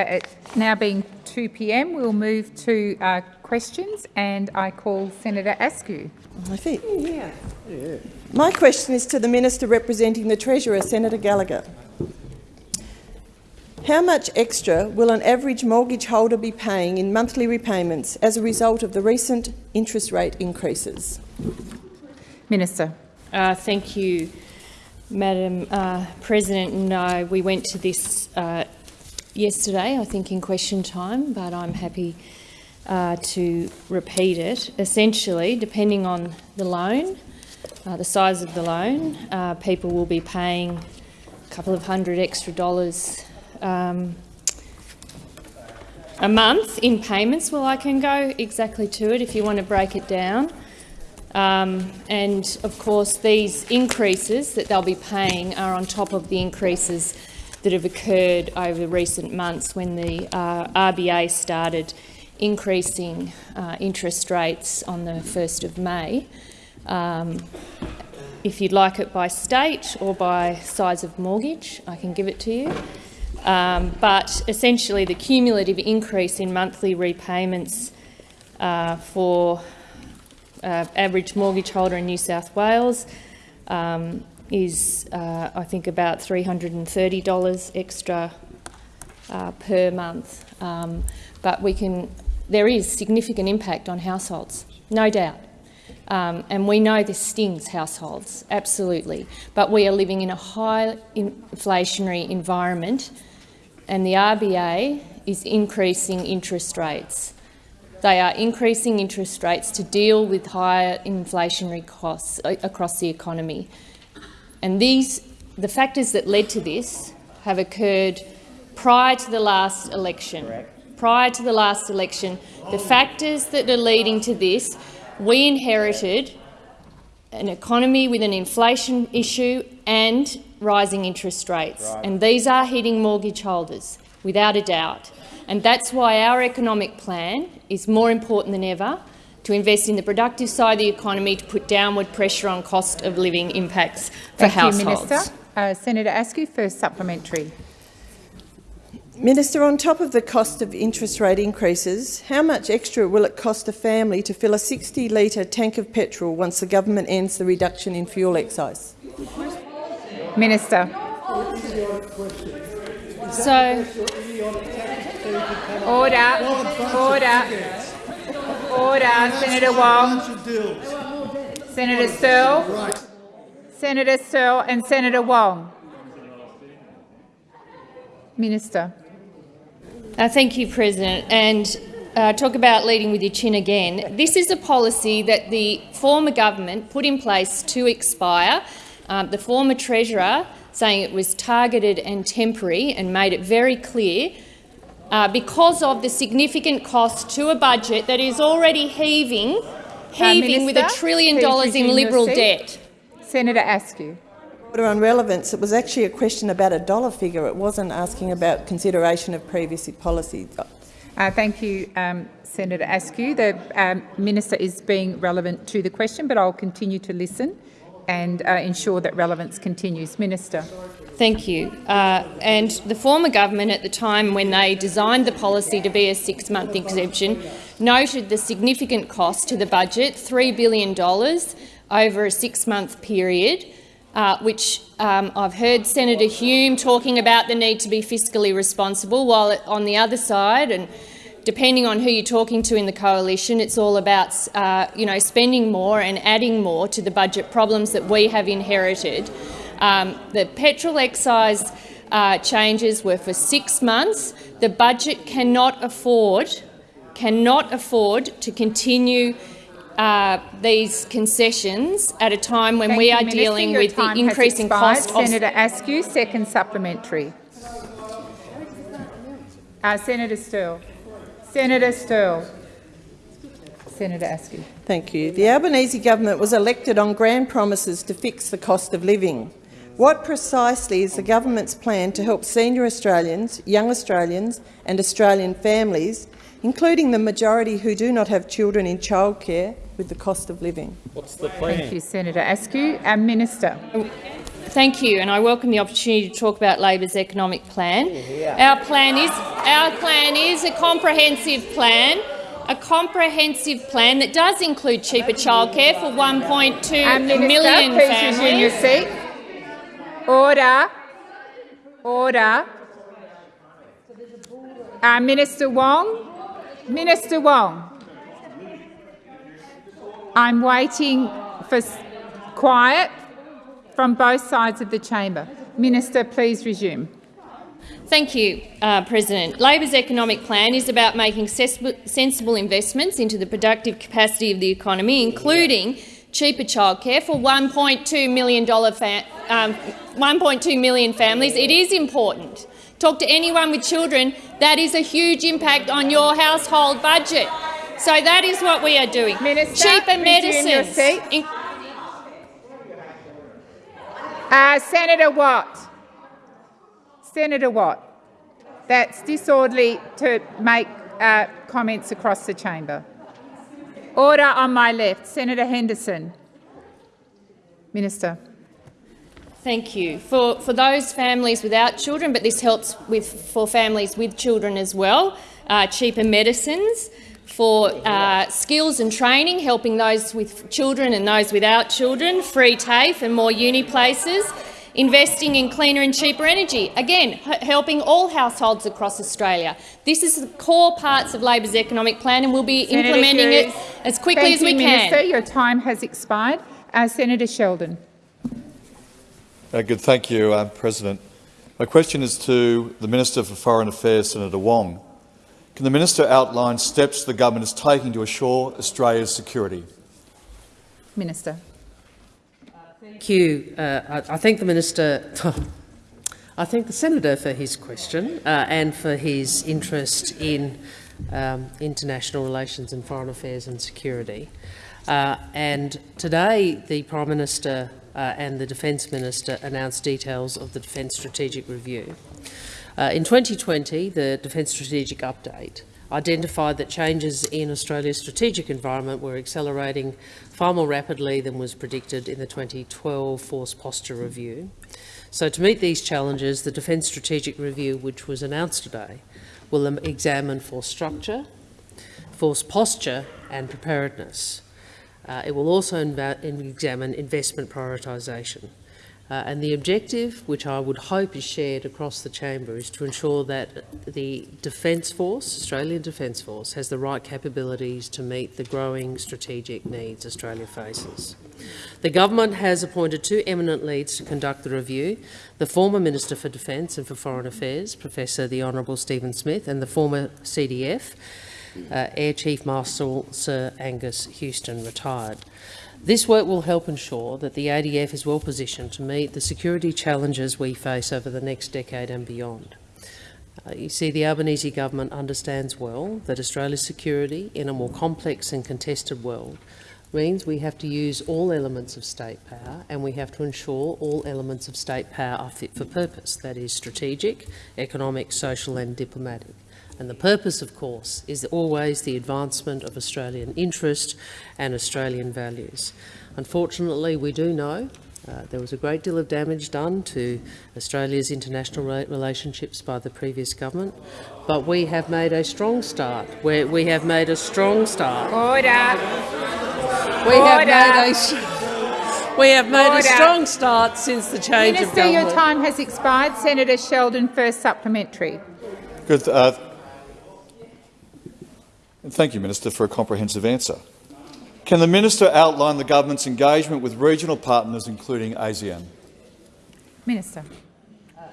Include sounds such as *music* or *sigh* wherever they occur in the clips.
uh, it now being 2 p.m., we'll move to uh, questions, and I call Senator Askew. I think. Yeah. My question is to the Minister representing the Treasurer, Senator Gallagher. How much extra will an average mortgage holder be paying in monthly repayments as a result of the recent interest rate increases? Minister. Uh, thank you, Madam uh, President. No, we went to this uh, yesterday, I think, in question time, but I'm happy uh, to repeat it. Essentially, depending on the loan, uh, the size of the loan, uh, people will be paying a couple of hundred extra dollars um, a month in payments. Well, I can go exactly to it if you want to break it down. Um, and of course, these increases that they'll be paying are on top of the increases that have occurred over recent months when the uh, RBA started increasing uh, interest rates on the 1st of May. Um, if you'd like it by state or by size of mortgage, I can give it to you. Um, but essentially the cumulative increase in monthly repayments uh, for uh, average mortgage holder in New South Wales um, is, uh, I think, about $330 extra uh, per month. Um, but we can, there is significant impact on households, no doubt. Um, and we know this stings households, absolutely. But we are living in a high inflationary environment and the RBA is increasing interest rates. They are increasing interest rates to deal with higher inflationary costs across the economy. And these, the factors that led to this have occurred prior to the last election. Correct. Prior to the last election, the factors that are leading to this, we inherited an economy with an inflation issue and rising interest rates. Right. And these are hitting mortgage holders, without a doubt. And that's why our economic plan is more important than ever to invest in the productive side of the economy to put downward pressure on cost of living impacts for Thank households. You, Minister. Uh, Senator Askew, first supplementary. Minister, on top of the cost of interest rate increases, how much extra will it cost a family to fill a 60-litre tank of petrol once the government ends the reduction in fuel excise? Minister. So, order, order, order. Senator Wong, Senator Sterle, Senator Sterle and Senator Wong. Minister. Uh, thank you, President. And uh, talk about leading with your chin again. This is a policy that the former government put in place to expire. Um, the former Treasurer saying it was targeted and temporary and made it very clear uh, because of the significant cost to a budget that is already heaving, heaving uh, Minister, with a trillion dollars in Liberal debt. Senator Askew. Order On relevance, it was actually a question about a dollar figure. It wasn't asking about consideration of previous policy. Uh, thank you, um, Senator Askew. The um, minister is being relevant to the question, but I'll continue to listen and uh, ensure that relevance continues. Minister. Thank you. Uh, and the former government at the time when they designed the policy to be a six-month exemption noted the significant cost to the budget, $3 billion over a six-month period, uh, which um, I've heard Senator Hume talking about the need to be fiscally responsible, while on the other side, and depending on who you're talking to in the coalition, it's all about uh, you know, spending more and adding more to the budget problems that we have inherited. Um, the petrol excise uh, changes were for six months. The budget cannot afford, cannot afford to continue uh, these concessions at a time when Thank we you, are Minister. dealing with the increasing cost Of Senator Askew, second supplementary. Uh, Senator Sterle. Senator Sterle. Senator Askew. Thank you. The Albanese government was elected on grand promises to fix the cost of living. What precisely is the government's plan to help senior Australians, young Australians and Australian families, including the majority who do not have children in childcare, with the cost of living. What's the plan? Thank you, Senator Askew. Our Minister. Thank you, and I welcome the opportunity to talk about Labor's economic plan. Our plan is our plan is a comprehensive plan, a comprehensive plan that does include cheaper childcare for 1.2 Um, Minister, million please resume your families. Order. Order. Uh, Minister Wong. Minister Wong. I'm waiting for quiet from both sides of the chamber. Minister, please resume. Thank you, uh, President. Labor's economic plan is about making sensible investments into the productive capacity of the economy, including cheaper childcare for 1.2 million dollar fa- um, 1.2 million families. It is important. Talk to anyone with children. That is a huge impact on your household budget. So that is what we are doing. Minister, cheaper medicines. In- Uh, Senator Watt. Senator Watt. That's disorderly to make uh, comments across the chamber. Order on my left. Senator Henderson. Minister. Thank you. For, for those families without children, but this helps with, for families with children as well, uh, cheaper medicines, for uh, skills and training, helping those with children and those without children, free TAFE and more uni places, investing in cleaner and cheaper energy, again, helping all households across Australia. This is the core parts of Labor's economic plan and we'll be Senator implementing it as quickly Thank as we you, can. Minister. Your time has expired. Uh, Senator Sheldon. Uh, Good, thank you, uh, President. My question is to the Minister for Foreign Affairs, Senator Wong. Can the minister outline steps the government is taking to assure Australia's security? Minister. Thank you. Uh, I, I thank the minister. I thank the senator for his question uh, and for his interest in um, international relations and foreign affairs and security. Uh, and today, the Prime Minister uh, and the Defence Minister announced details of the Defence Strategic Review. Uh, in 2020, the Defence Strategic Update identified that changes in Australia's strategic environment were accelerating far more rapidly than was predicted in the 2012 Force Posture Review. So to meet these challenges, the Defence Strategic Review, which was announced today, will examine force structure, force posture and preparedness. Uh, it will also examine investment prioritisation. Uh, and the objective, which I would hope is shared across the chamber, is to ensure that the Defence Force, Australian Defence Force, has the right capabilities to meet the growing strategic needs Australia faces. The government has appointed two eminent leads to conduct the review, the former Minister for Defence and for Foreign Affairs, Professor the Honourable Stephen Smith, and the former CDF, uh, Air Chief Marshal Sir Angus Houston, retired. This work will help ensure that the ADF is well positioned to meet the security challenges we face over the next decade and beyond. Uh, you see, the Albanese government understands well that Australia's security in a more complex and contested world means we have to use all elements of state power and we have to ensure all elements of state power are fit for purpose, that is strategic, economic, social and diplomatic. And the purpose, of course, is always the advancement of Australian interest and Australian values. Unfortunately, we do know uh, there was a great deal of damage done to Australia's international relationships by the previous government, but we have made a strong start. we we have made a strong start. Order. We have made a s- we have made Order. a strong start since the change of government. Minister, your time has expired. Senator Sheldon, first supplementary. Good, uh, thank you, Minister, for a comprehensive answer. Can the minister outline the government's engagement with regional partners, including ASEAN? Minister.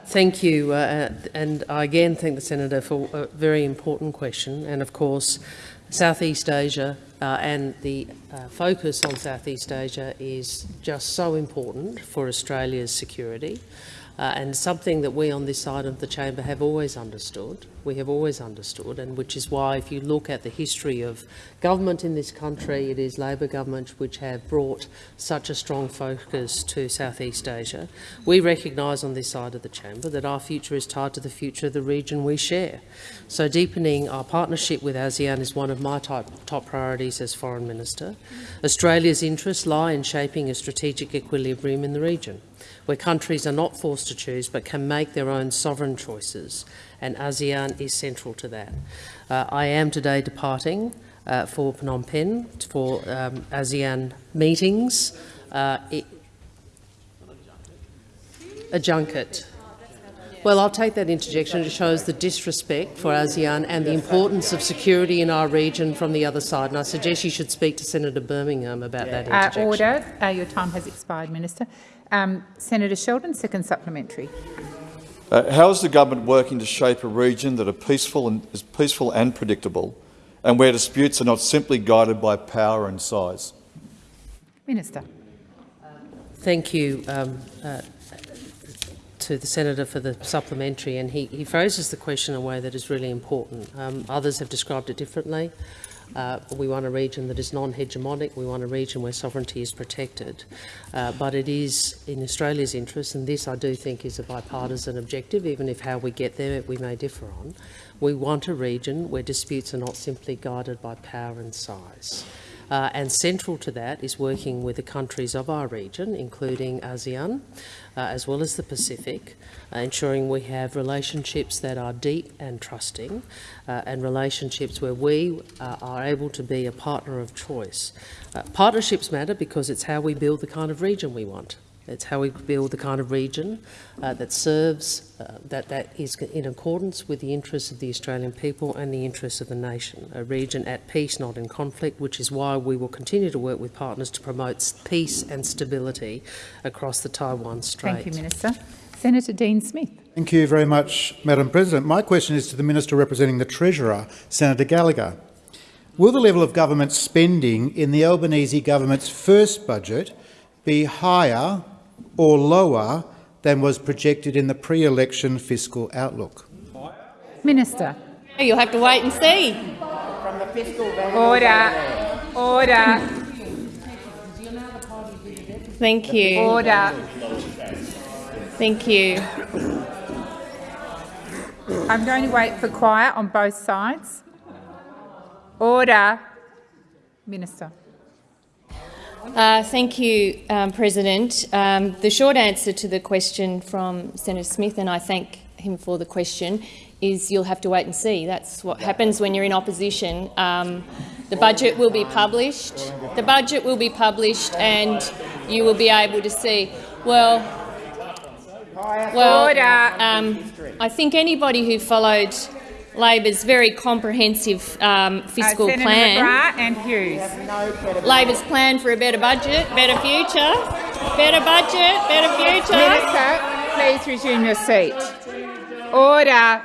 Thank you, uh, and I again thank the senator for a very important question. And of course, Southeast Asia uh, and the uh, focus on Southeast Asia is just so important for Australia's security. Uh, and something that we on this side of the chamber have always understood. We have always understood, and which is why, if you look at the history of government in this country, it is Labor governments which have brought such a strong focus to Southeast Asia. We recognise on this side of the chamber that our future is tied to the future of the region we share. So deepening our partnership with ASEAN is one of my top, top priorities as Foreign Minister. Australia's interests lie in shaping a strategic equilibrium in the region. Where countries are not forced to choose but can make their own sovereign choices, and ASEAN is central to that. Uh, I am today departing uh, for Phnom Penh for um, ASEAN meetings. Uh, it, a junket. Well, I'll take that interjection. It shows the disrespect for ASEAN and the importance of security in our region from the other side. And I suggest you should speak to Senator Birmingham about that interjection. Uh, order. Uh, your time has expired, Minister. Um, Senator Sheldon, second supplementary. Uh, how is the government working to shape a region that are peaceful and, is peaceful and predictable, and where disputes are not simply guided by power and size? Minister. Thank you um, uh, to the senator for the supplementary, and he, he phrases the question in a way that is really important. Um, others have described it differently. Uh, we want a region that is non-hegemonic. We want a region where sovereignty is protected. Uh, but it is in Australia's interest, and this I do think is a bipartisan objective, even if how we get there we may differ on. We want a region where disputes are not simply guided by power and size. Uh, and central to that is working with the countries of our region, including ASEAN, uh, as well as the Pacific, uh, ensuring we have relationships that are deep and trusting, uh, and relationships where we uh, are able to be a partner of choice. Uh, partnerships matter because it's how we build the kind of region we want. It's how we build the kind of region uh, that serves, uh, that, that is in accordance with the interests of the Australian people and the interests of the nation. A region at peace, not in conflict, which is why we will continue to work with partners to promote peace and stability across the Taiwan Strait. Thank you, Minister. Senator Dean Smith. Thank you very much, Madam President. My question is to the Minister representing the Treasurer, Senator Gallagher. Will the level of government spending in the Albanese government's first budget be higher or lower than was projected in the pre-election fiscal outlook? Minister. You'll have to wait and see. Order. Order. Thank you. Order. Thank you. I'm going to wait for quiet on both sides. Order. Minister. Uh, thank you, um, President. Um, the short answer to the question from Senator Smith, and I thank him for the question, is you'll have to wait and see. That's what happens when you're in opposition. Um, the budget will be published. The budget will be published, and you will be able to see. Well, well, um, I think anybody who followed Labor's very comprehensive um, fiscal uh, Senator plan. McGrath and Hughes. Labor's plan for a better budget, better future, better budget, better future. Minister, please resume your seat. Order.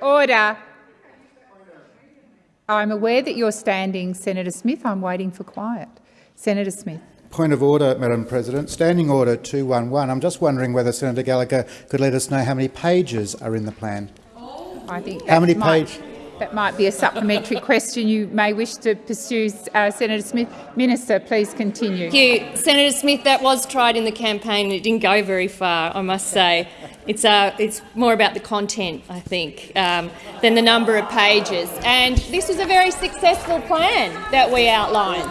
Order. I'm aware that you're standing, Senator Smith. I'm waiting for quiet. Senator Smith. Point of order, Madam President. Standing Order 211. I'm just wondering whether Senator Gallagher could let us know how many pages are in the plan. I think How many that might- page- That might be a supplementary question you may wish to pursue, uh, Senator Smith. Minister, please continue. Thank you. Senator Smith, that was tried in the campaign and it didn't go very far, I must say. It's, uh, it's more about the content, I think, um, than the number of pages. And this was a very successful plan that we outlined.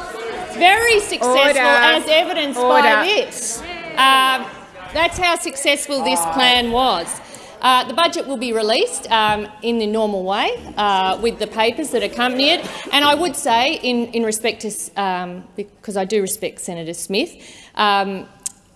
Very successful, Order. as evidenced Order. by this. Um, that's how successful this plan was. Uh, the budget will be released um, in the normal way uh, with the papers that accompany it. And I would say, in, in respect to, um, because I do respect Senator Smith, um,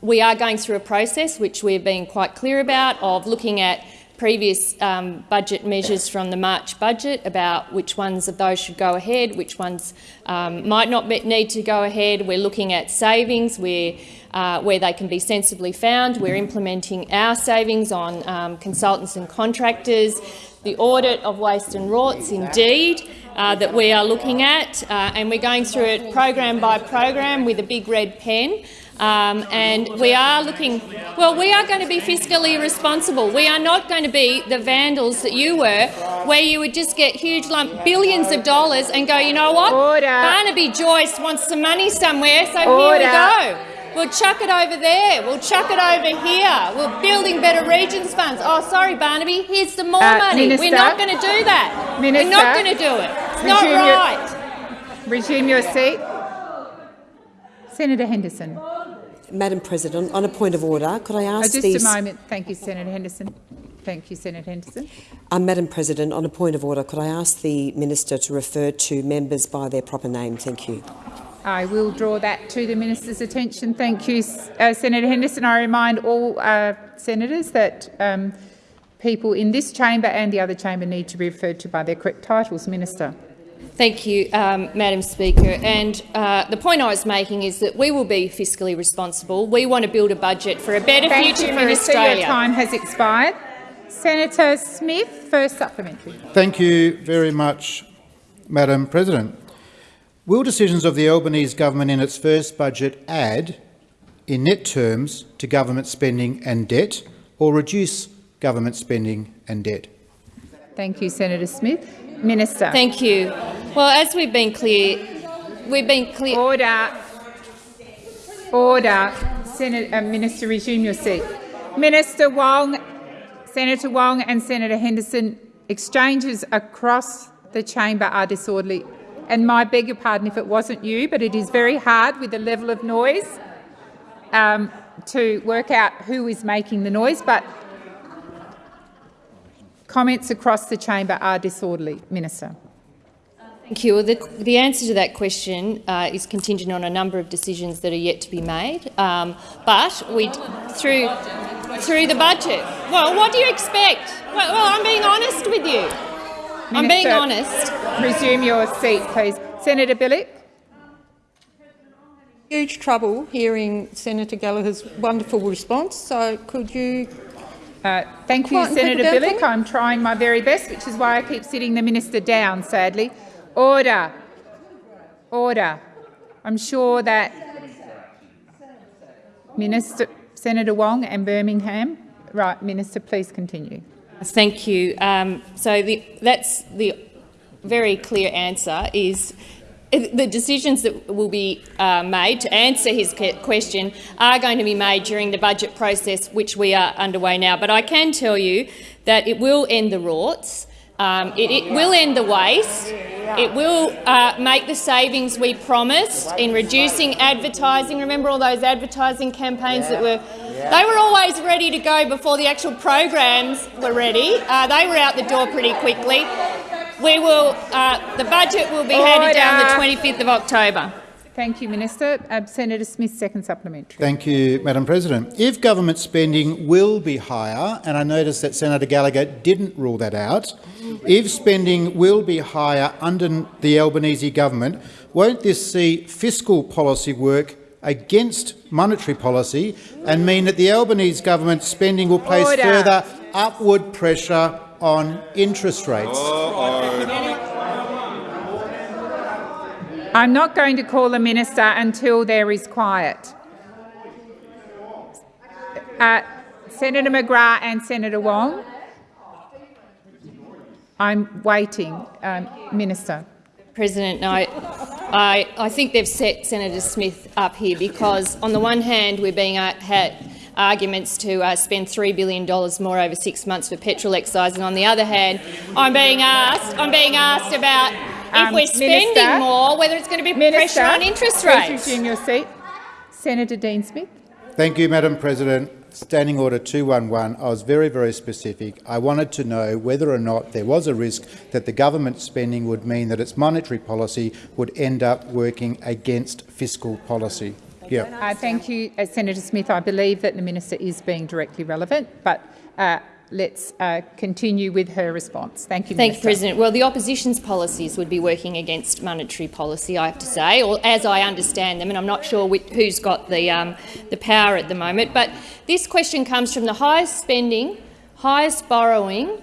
we are going through a process which we've been quite clear about of looking at previous um, budget measures from the March budget about which ones of those should go ahead, which ones um, might not need to go ahead. We're looking at savings where, uh, where they can be sensibly found. We're implementing our savings on um, consultants and contractors. The audit of waste and rorts, indeed, uh, that we are looking at, uh, and we're going through it program by program with a big red pen. Um, and we are looking, well, we are going to be fiscally responsible. We are not going to be the vandals that you were, where you would just get huge lump, billions of dollars and go, you know what? Order. Barnaby Joyce wants some money somewhere, so Order. here we go. We'll chuck it over there. We'll chuck it over here. We're building better regions funds. Oh, sorry, Barnaby. Here's some more Uh, money. Minister. We're not going to do that. Minister. We're not going to do it. It's not Resume your- right. Resume your seat. Senator Henderson. Madam President, on a point of order, could I Uh, ask just these... a moment. Thank you, Senator Henderson. Thank you, Senator Henderson. Uh, Madam President, on a point of order, could I ask the minister to refer to members by their proper name? Thank you. I will draw that to the minister's attention. Thank you, uh, Senator Henderson. I remind all uh, senators that um, people in this chamber and the other chamber need to be referred to by their correct titles. Minister. Thank you, um, Madam Speaker. And uh, the point I was making is that we will be fiscally responsible. We want to build a budget for a better Thank future you, for Minister. Australia. Your time has expired. Senator Smith, first supplementary. Thank you very much, Madam President. Will decisions of the Albanese government in its first budget add, in net terms, to government spending and debt, or reduce government spending and debt? Thank you, Senator Smith. Minister. Thank you. Well, as we've been clear, we've been clear. Order. Order. Senator, uh, Minister, resume your seat. Minister Wong, Senator Wong and Senator Henderson, exchanges across the chamber are disorderly. And my beg your pardon if it wasn't you, but it is very hard with the level of noise um, to work out who is making the noise. But comments across the chamber are disorderly. Minister. Thank you. Well, the, the answer to that question uh, is contingent on a number of decisions that are yet to be made. Um, but we, through through the budget. Well, what do you expect? Well, well I'm being honest with you. I'm being honest. Resume your seat, please. Senator Bilyk. Huge trouble hearing Senator Gallagher's wonderful response. So could you? Uh, thank you, Senator keep Bilyk. I'm trying my very best, which is why I keep sitting the minister down, sadly. Order. Order. I'm sure that Minister Senator Wong and Birmingham. Right, Minister, please continue. Thank you. Um, so the, that's the very clear answer is the decisions that will be uh, made to answer his question are going to be made during the budget process, which we are underway now. But I can tell you that it will end the rorts. Um, it, it will end the waste. It will uh, make the savings we promised in reducing advertising. Remember all those advertising campaigns that were they were always ready to go before the actual programs were ready. Uh, they were out the door pretty quickly. We will. Uh, the budget will be handed down the 25th of October. Thank you, Minister. Uh, Senator Smith, second supplementary. Thank you, Madam President. If government spending will be higher, and I notice that Senator Gallagher didn't rule that out, if spending will be higher under the Albanese government, won't this see fiscal policy work against monetary policy and mean that the Albanese government spending will place Order. further upward pressure on interest rates? I'm not going to call the minister until there is quiet. Uh, Senator McGrath and Senator Wong. I'm waiting, um, Minister. President, no, I, I think they've set Senator Smith up here because, on the one hand, we're being uh, had arguments to uh, spend $3 billion more over six months for petrol excise, and on the other hand, I'm being asked, I'm being asked about if Um, we're spending Minister? more, whether it's going to be Minister, pressure on interest please rates. resume your seat. Senator Dean Smith. Thank you, Madam President. Standing Order 211, I was very, very specific. I wanted to know whether or not there was a risk that the government spending would mean that its monetary policy would end up working against fiscal policy. Yeah. Uh, thank you, uh, Senator Smith. I believe that the minister is being directly relevant, but uh, let's uh, continue with her response. Thank you, Thank you, President. Well, the opposition's policies would be working against monetary policy, I have to say, or as I understand them, and I'm not sure which, who's got the, um, the power at the moment. But this question comes from the highest spending, highest borrowing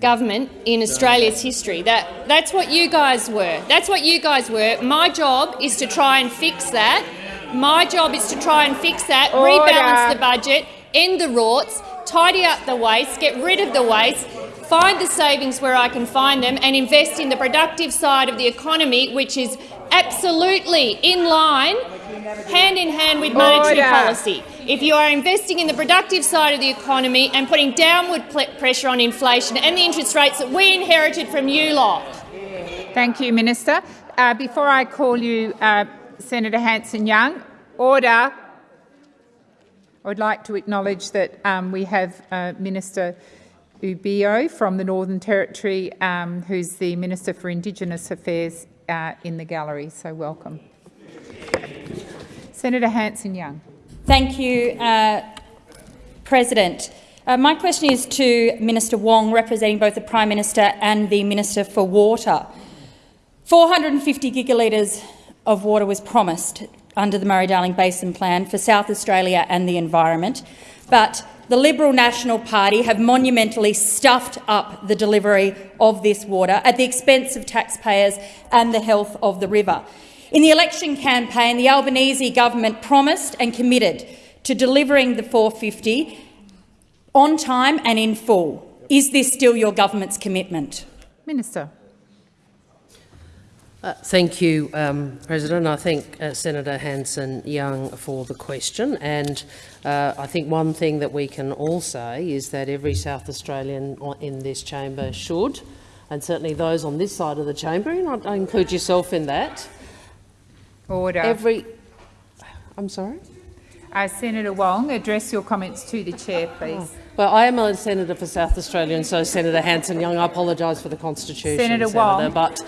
government in Australia's history. That, that's what you guys were. That's what you guys were. My job is to try and fix that. My job is to try and fix that, Order. rebalance the budget, end the rorts, tidy up the waste, get rid of the waste, find the savings where I can find them and invest in the productive side of the economy, which is absolutely in line, hand in hand with monetary Order. policy. If you are investing in the productive side of the economy and putting downward pressure on inflation and the interest rates that we inherited from you lot, Thank you, Minister. Uh, before I call you, uh, Senator Hanson-Young, order. I would like to acknowledge that um, we have uh, Minister Uibo from the Northern Territory, um, who's the Minister for Indigenous Affairs uh, in the gallery, so welcome. Senator Hanson-Young. Thank you, uh, President. Uh, my question is to Minister Wong, representing both the Prime Minister and the Minister for Water. 450 gigalitres of water was promised under the Murray-Darling Basin Plan for South Australia and the environment, but the Liberal National Party have monumentally stuffed up the delivery of this water at the expense of taxpayers and the health of the river. In the election campaign, the Albanese government promised and committed to delivering the 450 on time and in full. Is this still your government's commitment? Minister. Uh, thank you, um, President. I thank uh, Senator Hanson-Young for the question. And uh, I think one thing that we can all say is that every South Australian in this chamber should, and certainly those on this side of the chamber, and I include yourself in that. Order. Every, I'm sorry? Uh, Senator Wong, address your comments to the chair, please. Oh. Well, I am a senator for South Australia, and so Senator Hanson-Young. I apologise for the constitution, Senator, Senator Wong. But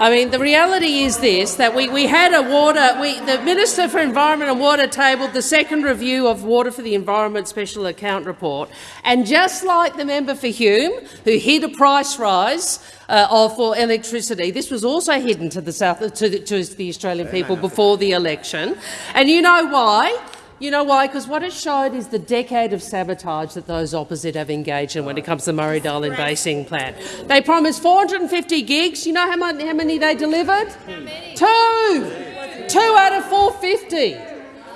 I mean, the reality is this: that we we had a water. We, the Minister for Environment and Water tabled the second review of Water for the Environment Special Account Report, and just like the member for Hume, who hid a price rise uh, of, for electricity. This was also hidden to the South to the, to the Australian people before the election, and you know why? You know why? Because what it showed is the decade of sabotage that those opposite have engaged in when it comes to the Murray-Darling Basin Plan. They promised 450 gigs. You know how many, how many they delivered? Two. Two out of 450.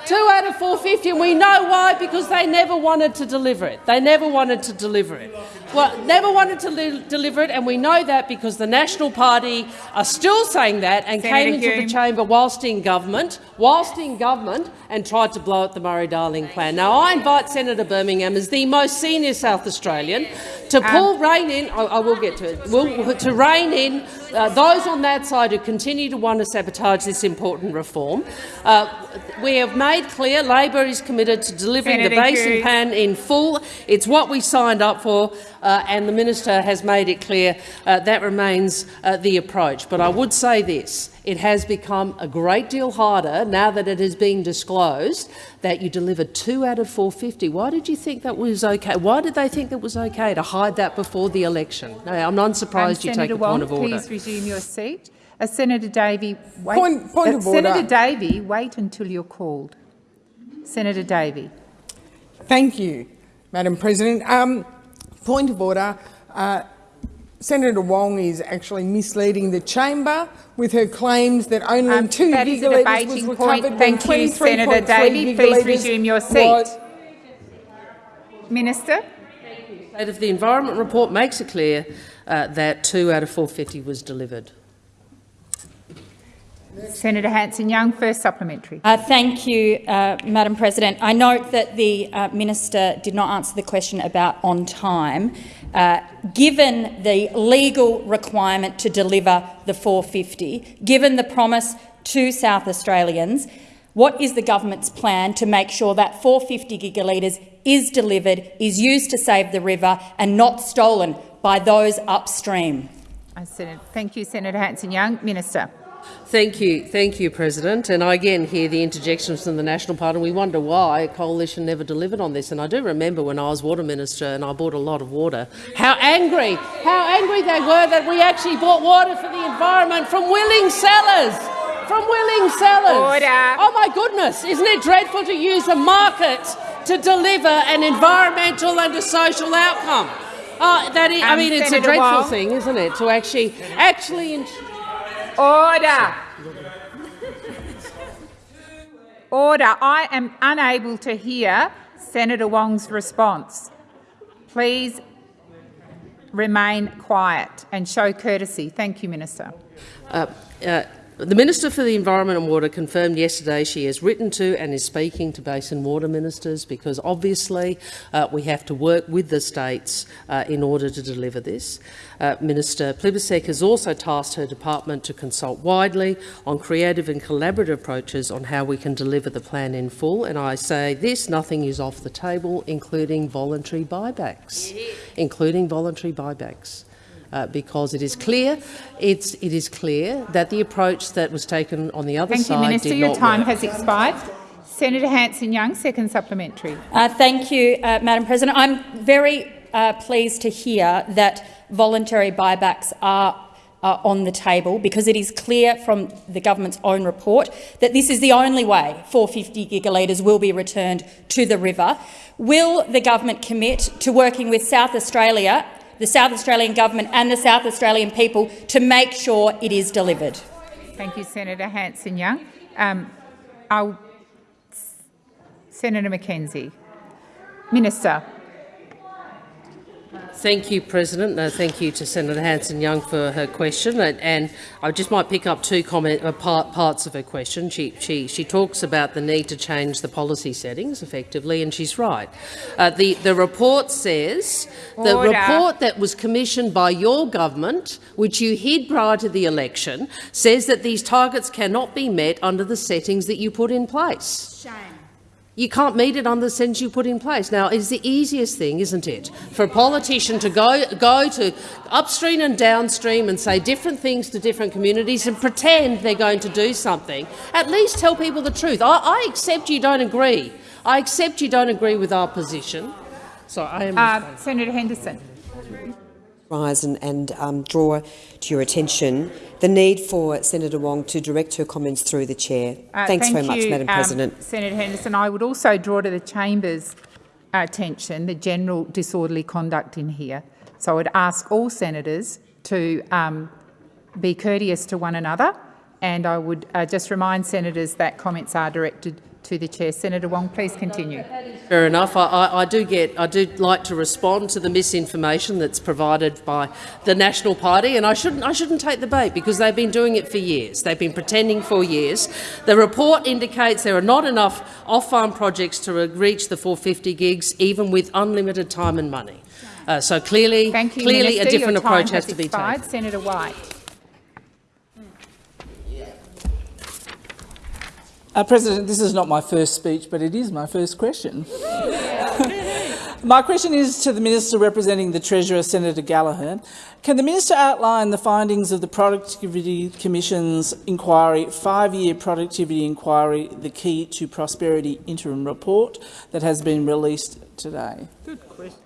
Two out of 450, and we know why, because they never wanted to deliver it. They never wanted to deliver it. Well, never wanted to deliver it, and we know that because the National Party are still saying that and Senator came into Hume. the chamber whilst in government, whilst in government, and tried to blow up the Murray-Darling plan. Now, I invite Senator Birmingham, as the most senior South Australian, to um, pull um, rein in. I, I, will get to it. Will, to rein in uh, those on that side who continue to want to sabotage this important reform. Uh, we have made clear Labor is committed to delivering Senator the Basin Plan in full. It's what we signed up for, uh, and the minister has made it clear uh, that remains uh, the approach. But I would say this. It has become a great deal harder, now that it has been disclosed, that you delivered two out of 450. Why did you think that was okay? Why did they think it was okay to hide that before the election? No, I'm not surprised um, you Senator take a Wong, point of order. Please resume your seat. Uh, Senator Davey, wait. Point, point uh, of order. Senator Davey, wait until you're called. Senator Davey. Thank you, Madam President. Um, point of order. Uh, Senator Wong is actually misleading the chamber with her claims that only um, two gigalitres was recovered Thank you, Senator Davey. Please resume your seat. Minister. The State of the Environment report makes it clear uh, that two out of 450 was delivered. Senator Hanson-Young, first supplementary. Uh, thank you, uh, Madam President. I note that the uh, minister did not answer the question about on time. Uh, given the legal requirement to deliver the 450, given the promise to South Australians, what is the government's plan to make sure that 450 gigalitres is delivered, is used to save the river and not stolen by those upstream? Thank you, Senator Hanson-Young. Minister. Thank you, thank you, President. And I again hear the interjections from the National Party. and We wonder why a coalition never delivered on this. And I do remember when I was water minister and I bought a lot of water, how angry, how angry they were that we actually bought water for the environment from willing sellers. From willing sellers. Order. Oh my goodness! Isn't it dreadful to use a market to deliver an environmental and a social outcome? Uh, that is, um, I mean, it's Senator a dreadful Wong. thing, isn't it, to actually actually. Order. Order. I am unable to hear Senator Wong's response. Please remain quiet and show courtesy. Thank you, Minister. Uh, uh, The Minister for the Environment and Water confirmed yesterday she has written to and is speaking to basin water ministers because obviously uh, we have to work with the states uh, in order to deliver this. Uh, Minister Plibersek has also tasked her department to consult widely on creative and collaborative approaches on how we can deliver the plan in full. And I say this, nothing is off the table, including voluntary buybacks, yeah. including voluntary buybacks uh, because it is clear it's, it is clear that the approach that was taken on the other thank side Thank you, Minister. did Your time work. has expired. Senator Hanson-Young, second supplementary. Uh, thank you, uh, Madam President. I'm very uh, pleased to hear that voluntary buybacks are uh, on the table because it is clear from the government's own report that this is the only way 450 gigalitres will be returned to the river. Will the government commit to working with South Australia the South Australian government and the South Australian people to make sure it is delivered. Thank you, Senator Hanson-Young. Um, Senator McKenzie. Minister. Thank you, President. Uh, thank you to Senator Hanson-Young for her question. And, and, I just might pick up two comment, uh, part, parts of her question. She, she, she talks about the need to change the policy settings effectively, and she's right. Uh, the, the report says, Order. the report that was commissioned by your government, which you hid prior to the election, says that these targets cannot be met under the settings that you put in place. Shame. You can't meet it on the sentence you put in place. Now, it's the easiest thing, isn't it, for a politician to go, go to upstream and downstream and say different things to different communities and pretend they're going to do something. At least tell people the truth. I, I accept you don't agree. I accept you don't agree with our position. So I am. Uh, Senator Henderson. Rise and, and um, draw to your attention the need for Senator Wong to direct her comments through the chair. Uh, Thanks thank very much, you, Madam um, President. Senator Henderson, I would also draw to the chamber's attention the general disorderly conduct in here. So I would ask all senators to um, be courteous to one another, and I would uh, just remind senators that comments are directed to the chair. Senator Wong, please continue. Fair enough. I, I, I, do get. I do like to respond to the misinformation that's provided by the National Party, and I shouldn't. I shouldn't take the bait because they've been doing it for years. They've been pretending for years. The report indicates there are not enough off-farm projects to reach the 450 gigs, even with unlimited time and money. Uh, so clearly, Thank you, clearly, Minister. a different approach has, has to be taken. Senator White. Uh, President, this is not my first speech, but it is my first question. *laughs* my question is to the Minister representing the Treasurer, Senator Gallagher. Can the Minister outline the findings of the Productivity Commission's inquiry, five-year productivity inquiry, the Key to Prosperity interim report that has been released today? Good question.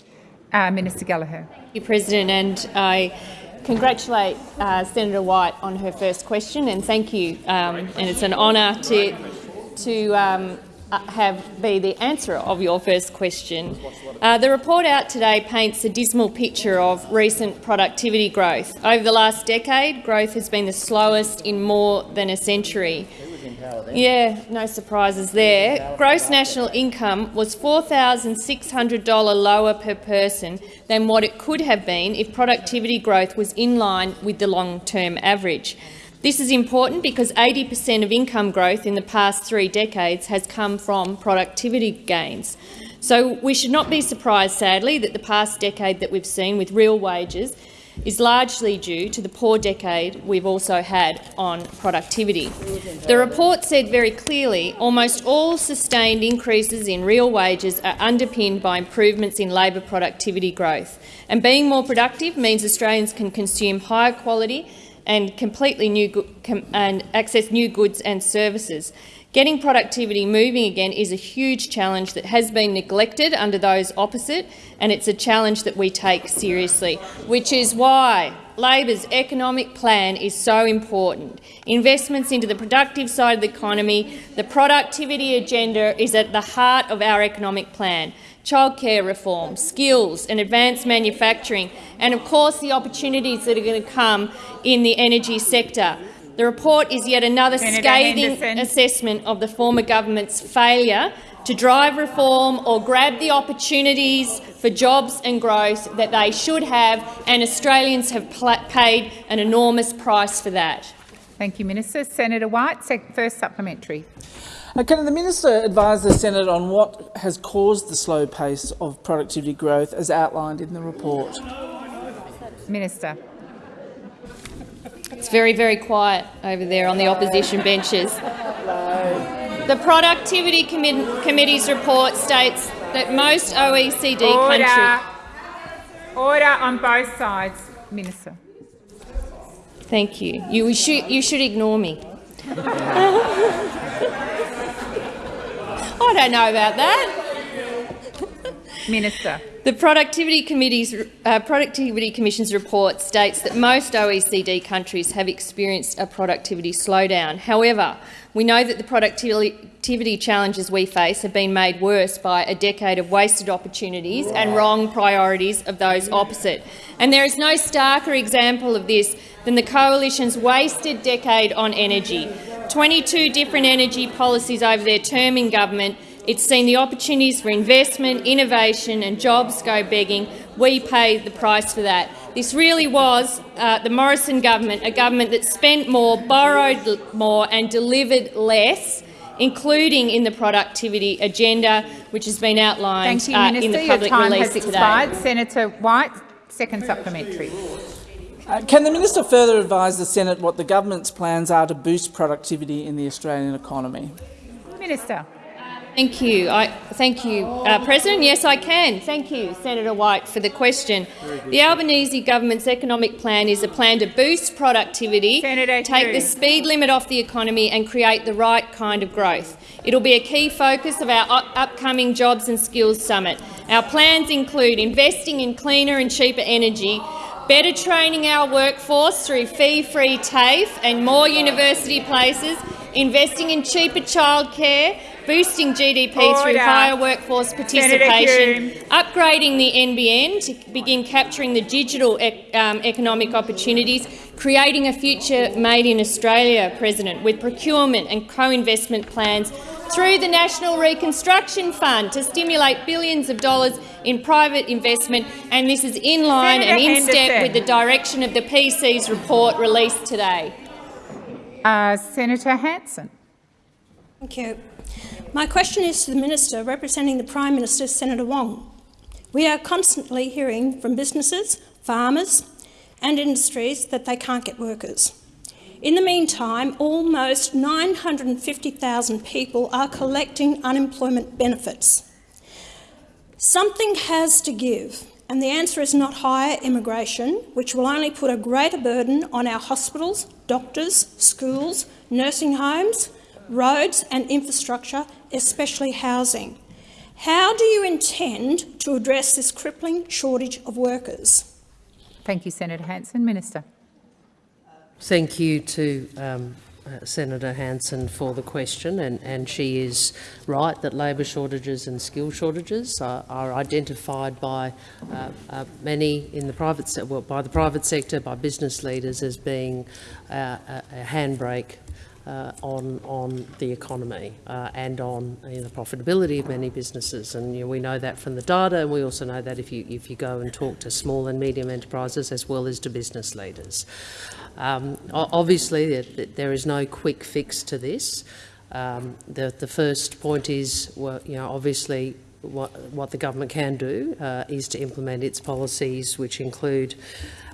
Uh, Minister Gallagher. Thank you, President, and I congratulate uh, Senator White on her first question, and thank you. Um, and it's an honour to to um, uh, have be the answer of your first question. Uh, the report out today paints a dismal picture of recent productivity growth. Over the last decade, growth has been the slowest in more than a century. Yeah, no surprises there. Gross national income was $4,600 lower per person than what it could have been if productivity growth was in line with the long-term average. This is important because 80 per cent of income growth in the past three decades has come from productivity gains. So we should not be surprised, sadly, that the past decade that we've seen with real wages is largely due to the poor decade we've also had on productivity. The report said very clearly almost all sustained increases in real wages are underpinned by improvements in labour productivity growth. And being more productive means Australians can consume higher quality and completely new and access new goods and services. Getting productivity moving again is a huge challenge that has been neglected under those opposite, and it's a challenge that we take seriously, which is why Labor's economic plan is so important. Investments into the productive side of the economy, the productivity agenda is at the heart of our economic plan childcare reform, skills and advanced manufacturing, and of course the opportunities that are going to come in the energy sector. The report is yet another Senator scathing Henderson. assessment of the former government's failure to drive reform or grab the opportunities for jobs and growth that they should have, and Australians have paid an enormous price for that. Thank you, Minister. Senator White, first supplementary. Can the Minister advise the Senate on what has caused the slow pace of productivity growth as outlined in the report? Minister. It's very, very quiet over there on the opposition benches. The Productivity Commi- Committee's report states that most OECD Order. countries... Order on both sides, Minister. Thank you. You should, you should ignore me. *laughs* I don't know about that. Minister. The Productivity, Committee's, uh, Productivity Commission's report states that most OECD countries have experienced a productivity slowdown. However, we know that the productivity challenges we face have been made worse by a decade of wasted opportunities and wrong priorities of those opposite. And there is no starker example of this than the Coalition's wasted decade on energy. 22 different energy policies over their term in government it's seen the opportunities for investment, innovation and jobs go begging. We pay the price for that. This really was uh, the Morrison government, a government that spent more, borrowed more and delivered less, including in the productivity agenda, which has been outlined Thank you, uh, Minister. in the Your public time release has today. expired. Senator White, second supplementary. Uh, Can the Minister further advise the Senate what the government's plans are to boost productivity in the Australian economy? Minister. Thank you. I, thank you, uh, President. Yes, I can. Thank you, Senator White, for the question. The Albanese government's economic plan is a plan to boost productivity, Senator take Hughes. the speed limit off the economy and create the right kind of growth. It will be a key focus of our up- upcoming Jobs and Skills Summit. Our plans include investing in cleaner and cheaper energy, better training our workforce through fee-free TAFE and more university places, investing in cheaper childcare, boosting GDP through higher workforce participation, upgrading the NBN to begin capturing the digital ec- um, economic opportunities, creating a future made in Australia, President, with procurement and co-investment plans through the National Reconstruction Fund to stimulate billions of dollars in private investment, and this is in line Senator and in step with the direction of the PC's report released today. Uh, Senator Hanson. Thank you. My question is to the Minister representing the Prime Minister, Senator Wong. We are constantly hearing from businesses, farmers and industries that they can't get workers. In the meantime, almost 950,000 people are collecting unemployment benefits. Something has to give, and the answer is not higher immigration, which will only put a greater burden on our hospitals, doctors, schools, nursing homes, roads and infrastructure, especially housing. How do you intend to address this crippling shortage of workers? Thank you, Senator Hanson. Minister. Thank you to um, uh, Senator Hanson for the question, and, and she is right that labour shortages and skill shortages are, are identified by uh, uh, many in the private se- well, by the private sector, by business leaders as being uh, a, a handbrake uh, on on the economy uh, and on you know, the profitability of many businesses, and you know, we know that from the data, and we also know that if you if you go and talk to small and medium enterprises as well as to business leaders. Um, obviously, there, is no quick fix to this. Um, the, the first point is, well, you know, obviously what, what the government can do uh, is to implement its policies, which include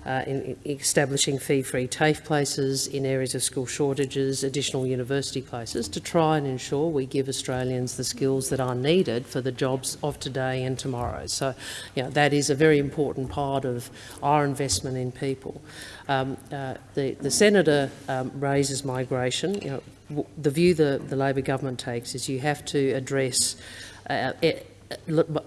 uh, in, in establishing fee-free TAFE places in areas of school shortages, additional university places, to try and ensure we give Australians the skills that are needed for the jobs of today and tomorrow. So, you know, that is a very important part of our investment in people. Um, uh, the, the senator um, raises migration. You know, the view the, the Labor government takes is you have to address uh, it,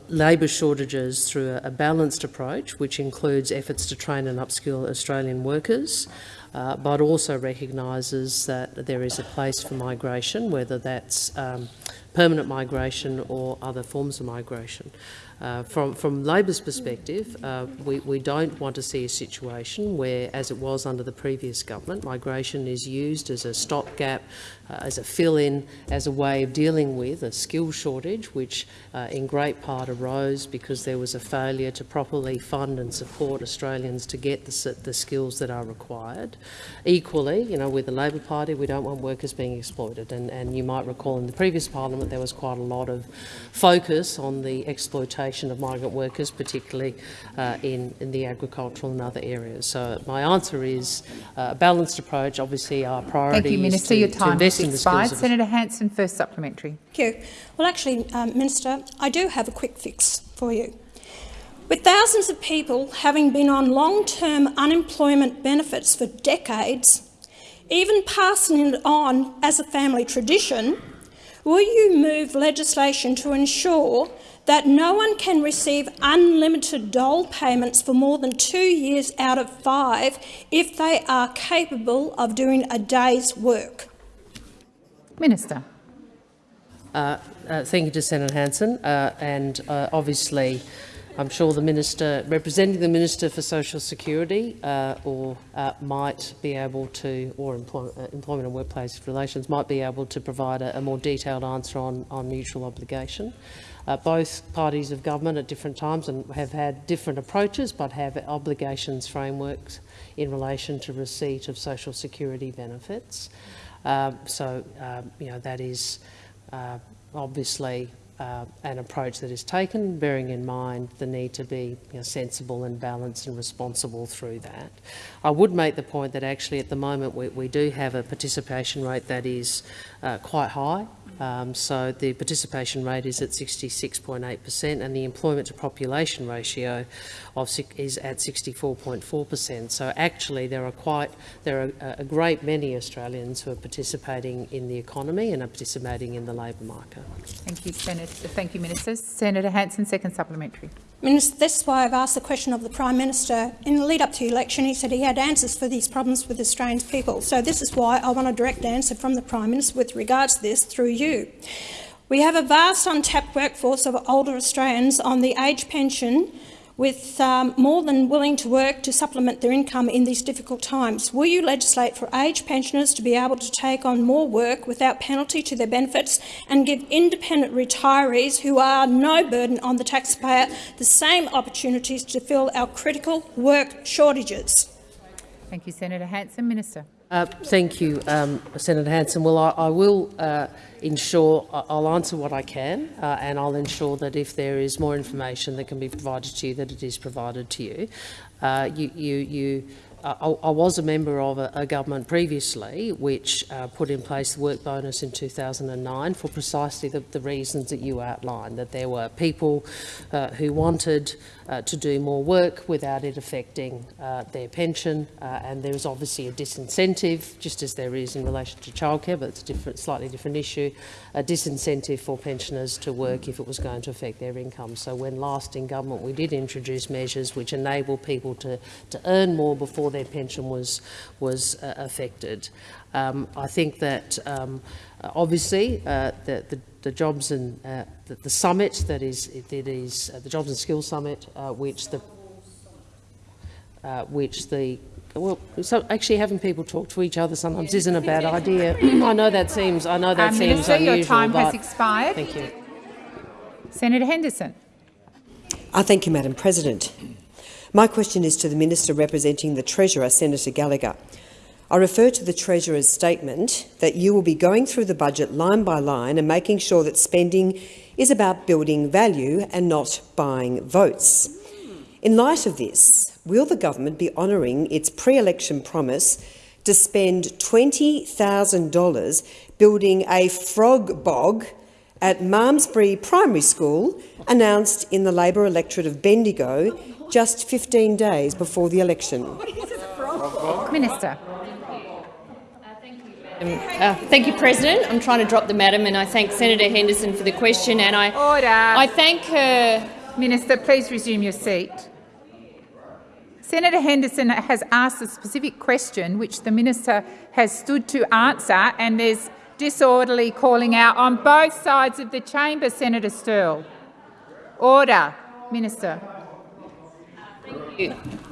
labour shortages through a, a balanced approach, which includes efforts to train and upskill Australian workers, uh, but also recognises that there is a place for migration, whether that's um, permanent migration or other forms of migration. Uh, from, from Labor's perspective, uh, we, we don't want to see a situation where, as it was under the previous government, migration is used as a stopgap, uh, as a fill-in, as a way of dealing with a skill shortage, which uh, in great part arose because there was a failure to properly fund and support Australians to get the, the skills that are required. Equally, you know, with the Labor Party, we don't want workers being exploited, and, and you might recall in the previous parliament there was quite a lot of focus on the exploitation of migrant workers, particularly uh, in, in the agricultural and other areas. So my answer is uh, a balanced approach. Obviously, our priority Thank you, Minister. to, Your to time invest has in the skills of Senator Hanson, first supplementary. Thank you. Well, actually, um, Minister, I do have a quick fix for you. With thousands of people having been on long-term unemployment benefits for decades, even passing it on as a family tradition, will you move legislation to ensure that no one can receive unlimited dole payments for more than two years out of five if they are capable of doing a day's work? Minister. Uh, uh, thank you to Senator Hanson. Uh, and uh, obviously, I'm sure the minister, representing the Minister for Social Security, uh, or uh, might be able to, or employ, Employment and Workplace Relations, might be able to provide a, a more detailed answer on, on mutual obligation. Uh, both parties of government at different times and have had different approaches but have obligations frameworks in relation to receipt of social security benefits. Uh, so, um, you know, that is uh, obviously uh, an approach that is taken, bearing in mind the need to be you know, sensible and balanced and responsible through that. I would make the point that actually at the moment we, we do have a participation rate that is uh, quite high um, so the participation rate is at 66.8 per cent and the employment to population ratio of, is at 64.4 per cent. So actually there are quite there are a great many Australians who are participating in the economy and are participating in the labour market. Thank you, Senator. Thank you, Minister. Senator Hanson, second supplementary. Minister, this is why I've asked the question of the Prime Minister. In the lead up to the election, he said he had answers for these problems with Australian people. So this is why I want a direct answer from the Prime Minister with regards to this through you. We have a vast untapped workforce of older Australians on the age pension with um, more than willing to work to supplement their income in these difficult times. Will you legislate for age pensioners to be able to take on more work without penalty to their benefits and give independent retirees who are no burden on the taxpayer the same opportunities to fill our critical work shortages? Thank you, Senator Hanson. Minister. Uh, thank you, um, Senator Hanson. Well, I, I will uh, ensure I'll answer what I can, uh, and I'll ensure that if there is more information that can be provided to you, that it is provided to you. Uh, you, you, you I, I, was a member of a, government previously which uh, put in place the work bonus in 2009 for precisely the, reasons that you outlined, that there were people uh, who wanted uh, to do more work without it affecting uh, their pension, uh, and there is obviously a disincentive, just as there is in relation to childcare, but it's a different, slightly different issue, a disincentive for pensioners to work if it was going to affect their income. So when last in government we did introduce measures which enable people to, to earn more before their pension was, was uh, affected. Um, I think that um, obviously uh, the, the the jobs and uh, the, the, summit that is that is uh, the jobs and skills summit, uh, which the uh, which the well, so actually having people talk to each other sometimes isn't a bad idea. *clears throat* I know that seems I know that um, seems Minister, unusual. Your time has expired. Thank you, Senator Henderson. I thank you, Madam President. My question is to the Minister representing the Treasurer, Senator Gallagher. I refer to the Treasurer's statement that you will be going through the budget line by line and making sure that spending is about building value and not buying votes. In light of this, will the government be honouring its pre-election promise to spend $20,000 building a frog bog at Malmesbury Primary School, announced in the Labor electorate of Bendigo just 15 days before the election? Minister. Um, uh, thank you, President. I'm trying to drop the madam, and I thank Senator Henderson for the question. And I, Order. I thank her. Minister, please resume your seat. Senator Henderson has asked a specific question which the minister has stood to answer, and there's disorderly calling out on both sides of the chamber, Senator Sterle. Order. Minister.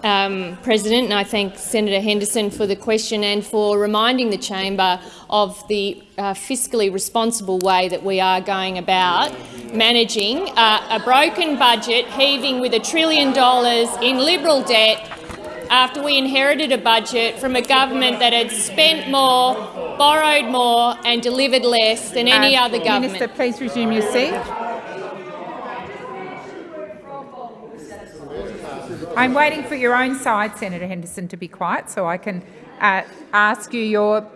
Um, President, and I thank Senator Henderson for the question and for reminding the chamber of the uh, fiscally responsible way that we are going about managing uh, a broken budget, heaving with a trillion dollars in Liberal debt after we inherited a budget from a government that had spent more, borrowed more and delivered less than any Uh, other government. Minister, please resume your seat. I'm waiting for your own side, Senator Henderson, to be quiet so I can uh, ask you your...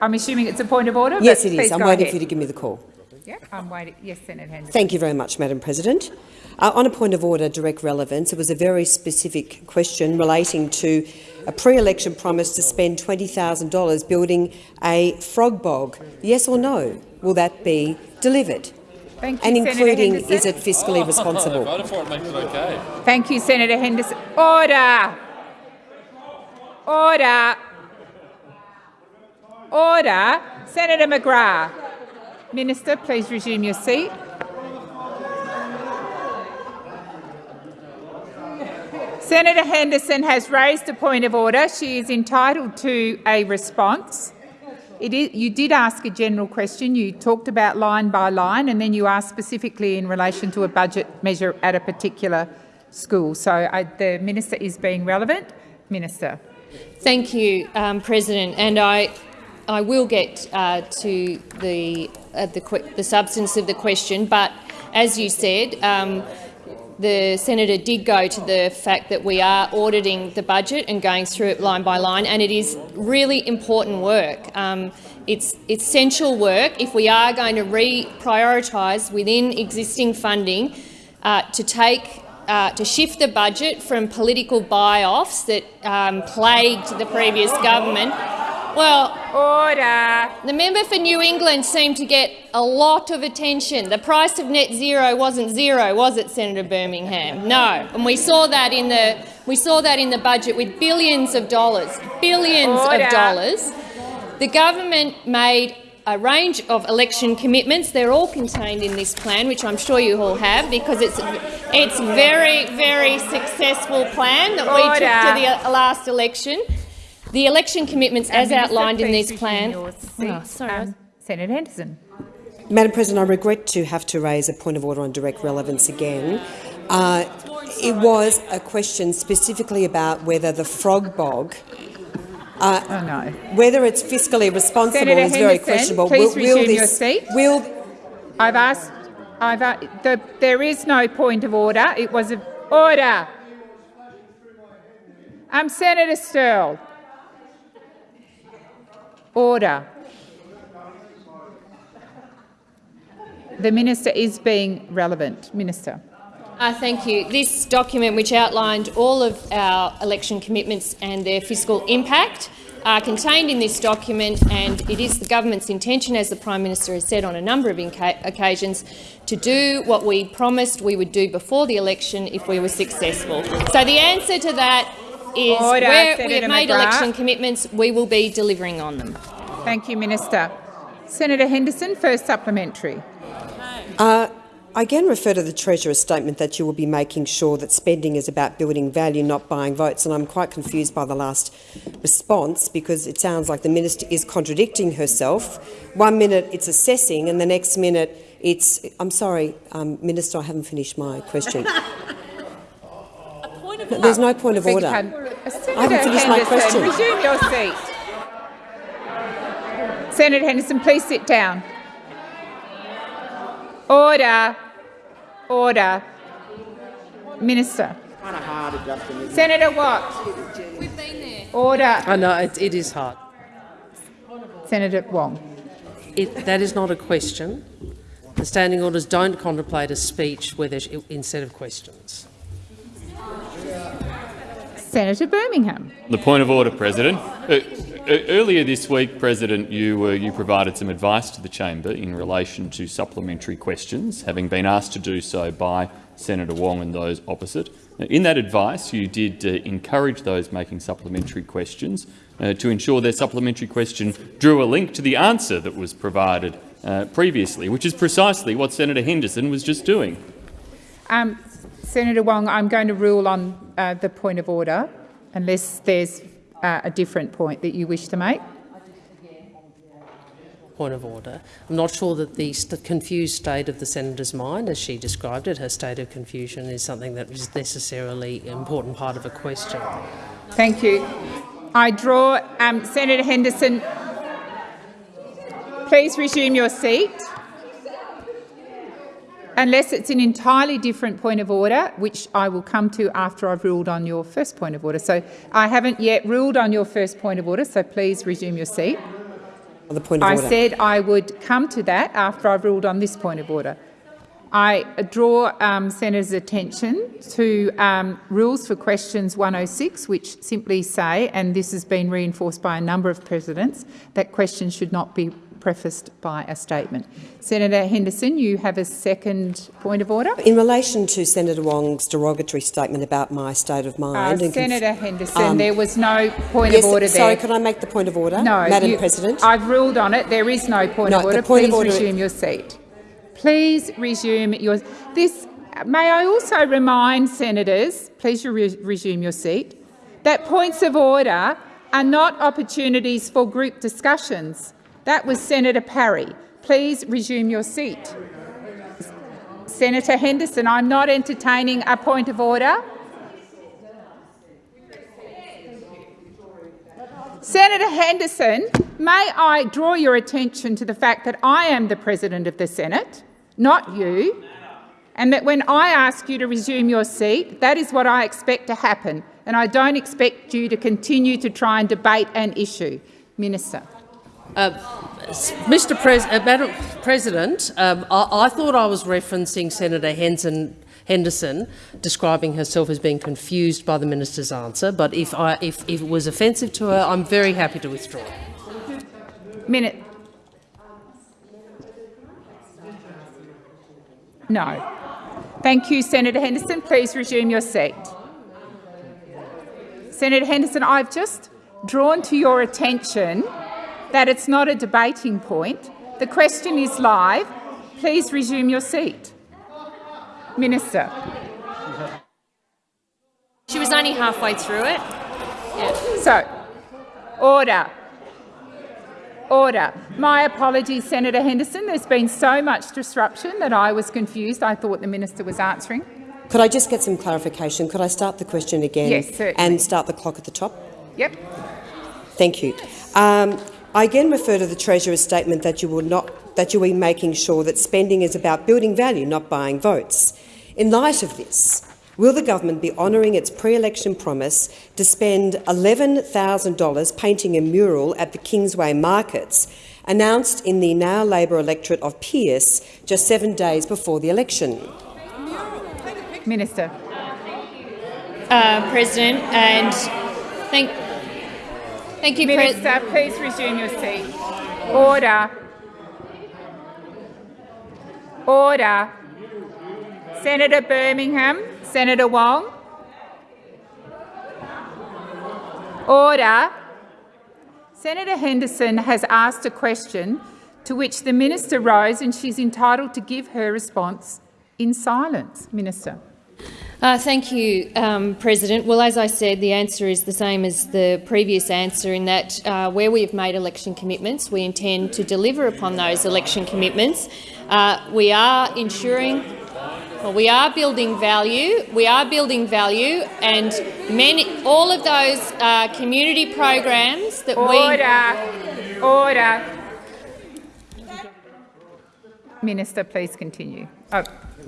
I'm assuming it's a point of order? Yes, it is. I'm waiting ahead. for you to give me the call. Yeah, I'm waiting. Yes, Senator Henderson. Thank you very much, Madam President. Uh, on a point of order, direct relevance, it was a very specific question relating to a pre-election promise to spend $20,000 building a frog bog. Yes or no? Will that be delivered? Thank you, And Senator including, Henderson. is it fiscally *laughs* responsible? Voted for it makes it okay. Thank you, Senator Henderson. Order! Order! Order! Senator McGrath. Minister, please resume your seat. Senator Henderson has raised a point of order. She is entitled to a response. You did ask a general question. You talked about line by line, and then you asked specifically in relation to a budget measure at a particular school. So I, the minister is being relevant. Minister. Thank you, um, President. And I, I will get uh, to the, uh, the, the substance of the question, but as you said, um, the senator did go to the fact that we are auditing the budget and going through it line by line, and it is really important work. Um, it's essential work if we are going to re-prioritise within existing funding uh, to take uh, to shift the budget from political buy-offs that um, plagued the previous government. Well, order. The member for New England seemed to get a lot of attention. The price of net zero wasn't zero, was it, Senator Birmingham? No, and we saw that in the we saw that in the budget with billions of dollars, billions Order. of dollars. The government made a range of election commitments. They're all contained in this plan, which I'm sure you all have, because it's it's very, very successful plan that we took to the last election. The election commitments, as Minister, outlined in please this plan. resume your seat. Oh, sorry. Um, Senator Henderson. Madam President, I regret to have to raise a point of order on direct relevance again. Uh, it was a question specifically about whether the frog bog, uh, oh no. whether it's fiscally responsible Senator is very questionable. please will, will resume your this, seat. Will I've asked. I've a the, there is no point of order. It was an order. I'm um, Senator Sterle. Order. The minister is being relevant. Minister. Uh, thank you. This document, which outlined all of our election commitments and their fiscal impact, are contained in this document, and it is the government's intention, as the Prime Minister has said on a number of occasions, to do what we promised we would do before the election if we were successful. So the answer to that is Order, where we have made McGrath. election commitments, we will be delivering on them. Thank you, Minister. Senator Henderson, first supplementary. Uh, I again refer to the Treasurer's statement that you will be making sure that spending is about building value, not buying votes, and I'm quite confused by the last response because it sounds like the minister is contradicting herself. One minute it's assessing and the next minute it's— I'm sorry, um, Minister, I haven't finished my question. *laughs* There's no point of Beg order. pardon. Senator I haven't finished my Henderson, question. Resume your seat. Senator Henderson, please sit down. Order. Order. Minister. Senator Watt. We've been there. Order. I know it, it is hard. Senator Wong. It, that is not a question. The standing orders don't contemplate a speech where there's, instead of questions. Senator Birmingham. The point of order, President. Earlier this week, President, you, uh, you provided some advice to the chamber in relation to supplementary questions, having been asked to do so by Senator Wong and those opposite. In that advice, you did uh, encourage those making supplementary questions uh, to ensure their supplementary question drew a link to the answer that was provided uh, previously, which is precisely what Senator Henderson was just doing. Um, Senator Wong, I'm going to rule on uh, the point of order unless there's uh, a different point that you wish to make. Point of order. I'm not sure that the st confused state of the senator's mind, as she described it, her state of confusion, is something that is necessarily an important part of a question. Thank you. I draw um, Senator Henderson. Please resume your seat. Unless it's an entirely different point of order, which I will come to after I've ruled on your first point of order. So I haven't yet ruled on your first point of order, so please resume your seat. The point of I order. said I would come to that after I've ruled on this point of order. I draw um, Senator's attention to um, rules for questions 106, which simply say, and this has been reinforced by a number of presidents, that questions should not be prefaced by a statement. Senator Henderson, you have a second point of order. In relation to Senator Wong's derogatory statement about my state of Uh, mind, and Senator Henderson, Um, there was no point yes, of order there. sorry, there. could I make the point of order, No, Madam you- President? I've ruled on it. There is no point No, of order. point Please of order- resume your seat. Please resume your. This. May I also remind senators, please re resume your seat, that points of order are not opportunities for group discussions. That was Senator Parry. Please resume your seat. Senator Henderson, I'm not entertaining a point of order. Senator Henderson, may I draw your attention to the fact that I am the President of the Senate, not you, and that when I ask you to resume your seat, that is what I expect to happen, and I don't expect you to continue to try and debate an issue. Minister. Uh, Mr. Pres uh, Madam President, um, I, I thought I was referencing Senator Henson, Henderson describing herself as being confused by the minister's answer, but if, I, if, if it was offensive to her, I'm very happy to withdraw. Minute. No. Thank you, Senator Henderson. Please resume your seat. Senator Henderson, I've just drawn to your attention that it's not a debating point. The question is live. Please resume your seat. Minister. She was only halfway through it. So, order. Order. My apologies, Senator Henderson. There's been so much disruption that I was confused. I thought the minister was answering. Could I just get some clarification? Could I start the question again Yes, certainly. and start the clock at the top? Yep. Thank you. Um, I again refer to the Treasurer's statement that you will not that you will be making sure that spending is about building value, not buying votes. In light of this, will the government be honouring its pre-election promise to spend $11,000 painting a mural at the Kingsway markets, announced in the now Labor electorate of Pearce just seven days before the election? Minister. Uh, President, and thank, thank you. Minister, please resume your seat. Order. Order. Senator Birmingham, Senator Wong. Order. Senator Henderson has asked a question to which the minister rose and she's entitled to give her response in silence. Minister. Uh, thank you, um, President. Well, as I said, the answer is the same as the previous answer in that uh, where we have made election commitments, we intend to deliver upon those election commitments. Uh, we are ensuring well, we are building value. We are building value, and many, all of those uh, community programs that we Order. Order. Minister, please continue. Oh,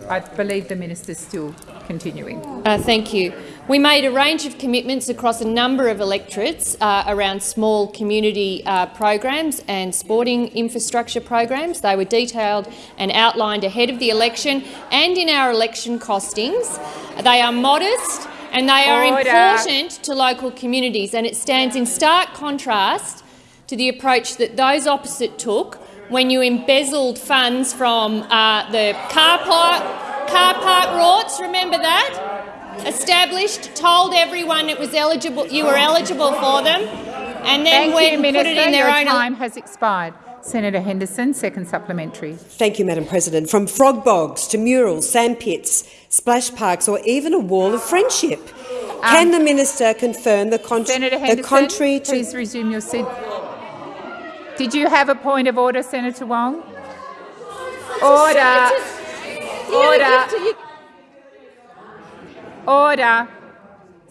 I believe the minister is still continuing. Uh, thank you. We made a range of commitments across a number of electorates uh, around small community uh, programs and sporting infrastructure programs. They were detailed and outlined ahead of the election and in our election costings. They are modest and they are Order. important to local communities, and it stands in stark contrast to the approach that those opposite took when you embezzled funds from uh, the car park, car park rorts. Remember that? Established, told everyone it was eligible, you were eligible for them, and then Thank went you, and Minister. put it in their Your own. time has expired. Senator Henderson, second supplementary. Thank you, Madam President. From frog bogs to murals, sandpits, splash parks or even a wall of friendship. Can the minister confirm the, con Senator Henderson, the contrary to— please resume your seat. Did you have a point of order, Senator Wong? Order. Order. Order.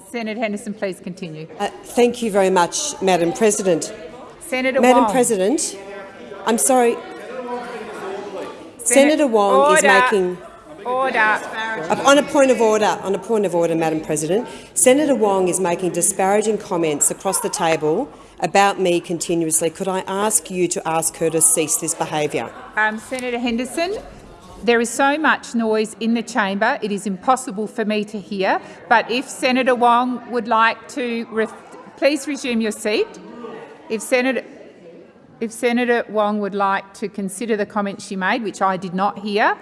Senator Henderson, please continue. Uh, thank you very much, Madam President. Senator Madam Wong. President, I'm sorry. Senator Senator Wong order. is making Order. On a point of order, on a point of order, Madam President, Senator Wong is making disparaging comments across the table about me continuously. Could I ask you to ask her to cease this behaviour? Um, Senator Henderson, there is so much noise in the chamber, it is impossible for me to hear. But if Senator Wong would like to, re please resume your seat. If Senator, if Senator Wong would like to consider the comments she made, which I did not hear,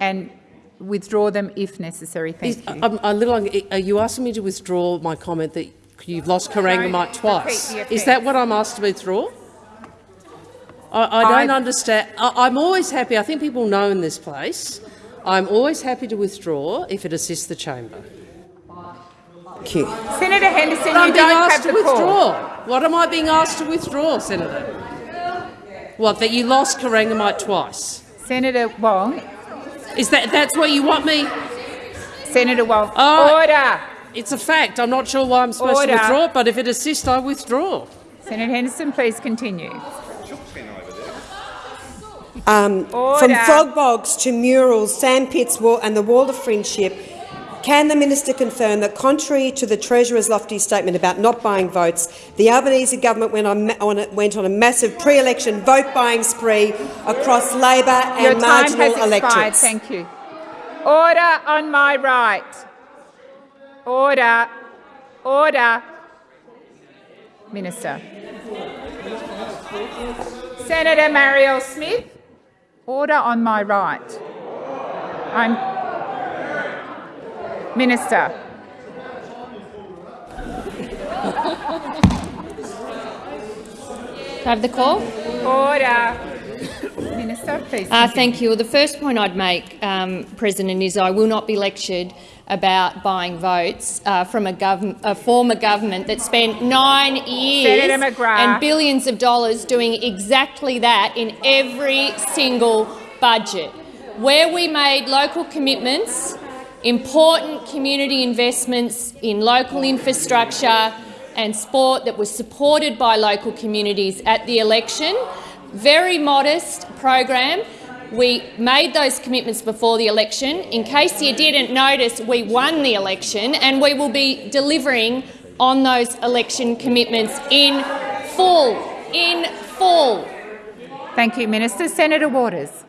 and withdraw them if necessary. Thank Is- you. I'm a little. Are you asking me to withdraw my comment that you've lost Corangamite twice? Is that what I'm asked to withdraw? I, I don't I- understand. I, I'm always happy. I think people know in this place. I'm always happy to withdraw if it assists the chamber. Thank you. Senator Henderson, I'm you being don't asked have to the call. withdraw. What am I being asked to withdraw, Senator? What, that you lost Corangamite twice? Senator Wong. Is that that's what you want me? Senator Wong. Oh, Order. It's a fact. I'm not sure why I'm supposed Order. to withdraw it, but if it assists, I withdraw. Senator Henderson, please continue. Um, from frog bogs to murals, sandpits wall, and the wall of friendship, can the minister confirm that, contrary to the Treasurer's lofty statement about not buying votes, the Albanese government went on, on a, went on a massive pre-election vote-buying spree across Labor Your and time marginal has expired. electorates? Thank you. Order on my right. Order. Order. Minister. Senator Marielle Smith. Order on my right. I'm Minister. Have the call? Order. Minister, please. Uh, thank you. The first point I'd make, um, President, is I will not be lectured about buying votes uh, from a, a former government that spent nine years and billions of dollars doing exactly that in every single budget. Where we made local commitments, important community investments in local infrastructure and sport that was supported by local communities at the election, very modest program. We made those commitments before the election. In case you didn't notice, we won the election and we will be delivering on those election commitments in full. In full. Thank you, Minister. Senator Waters.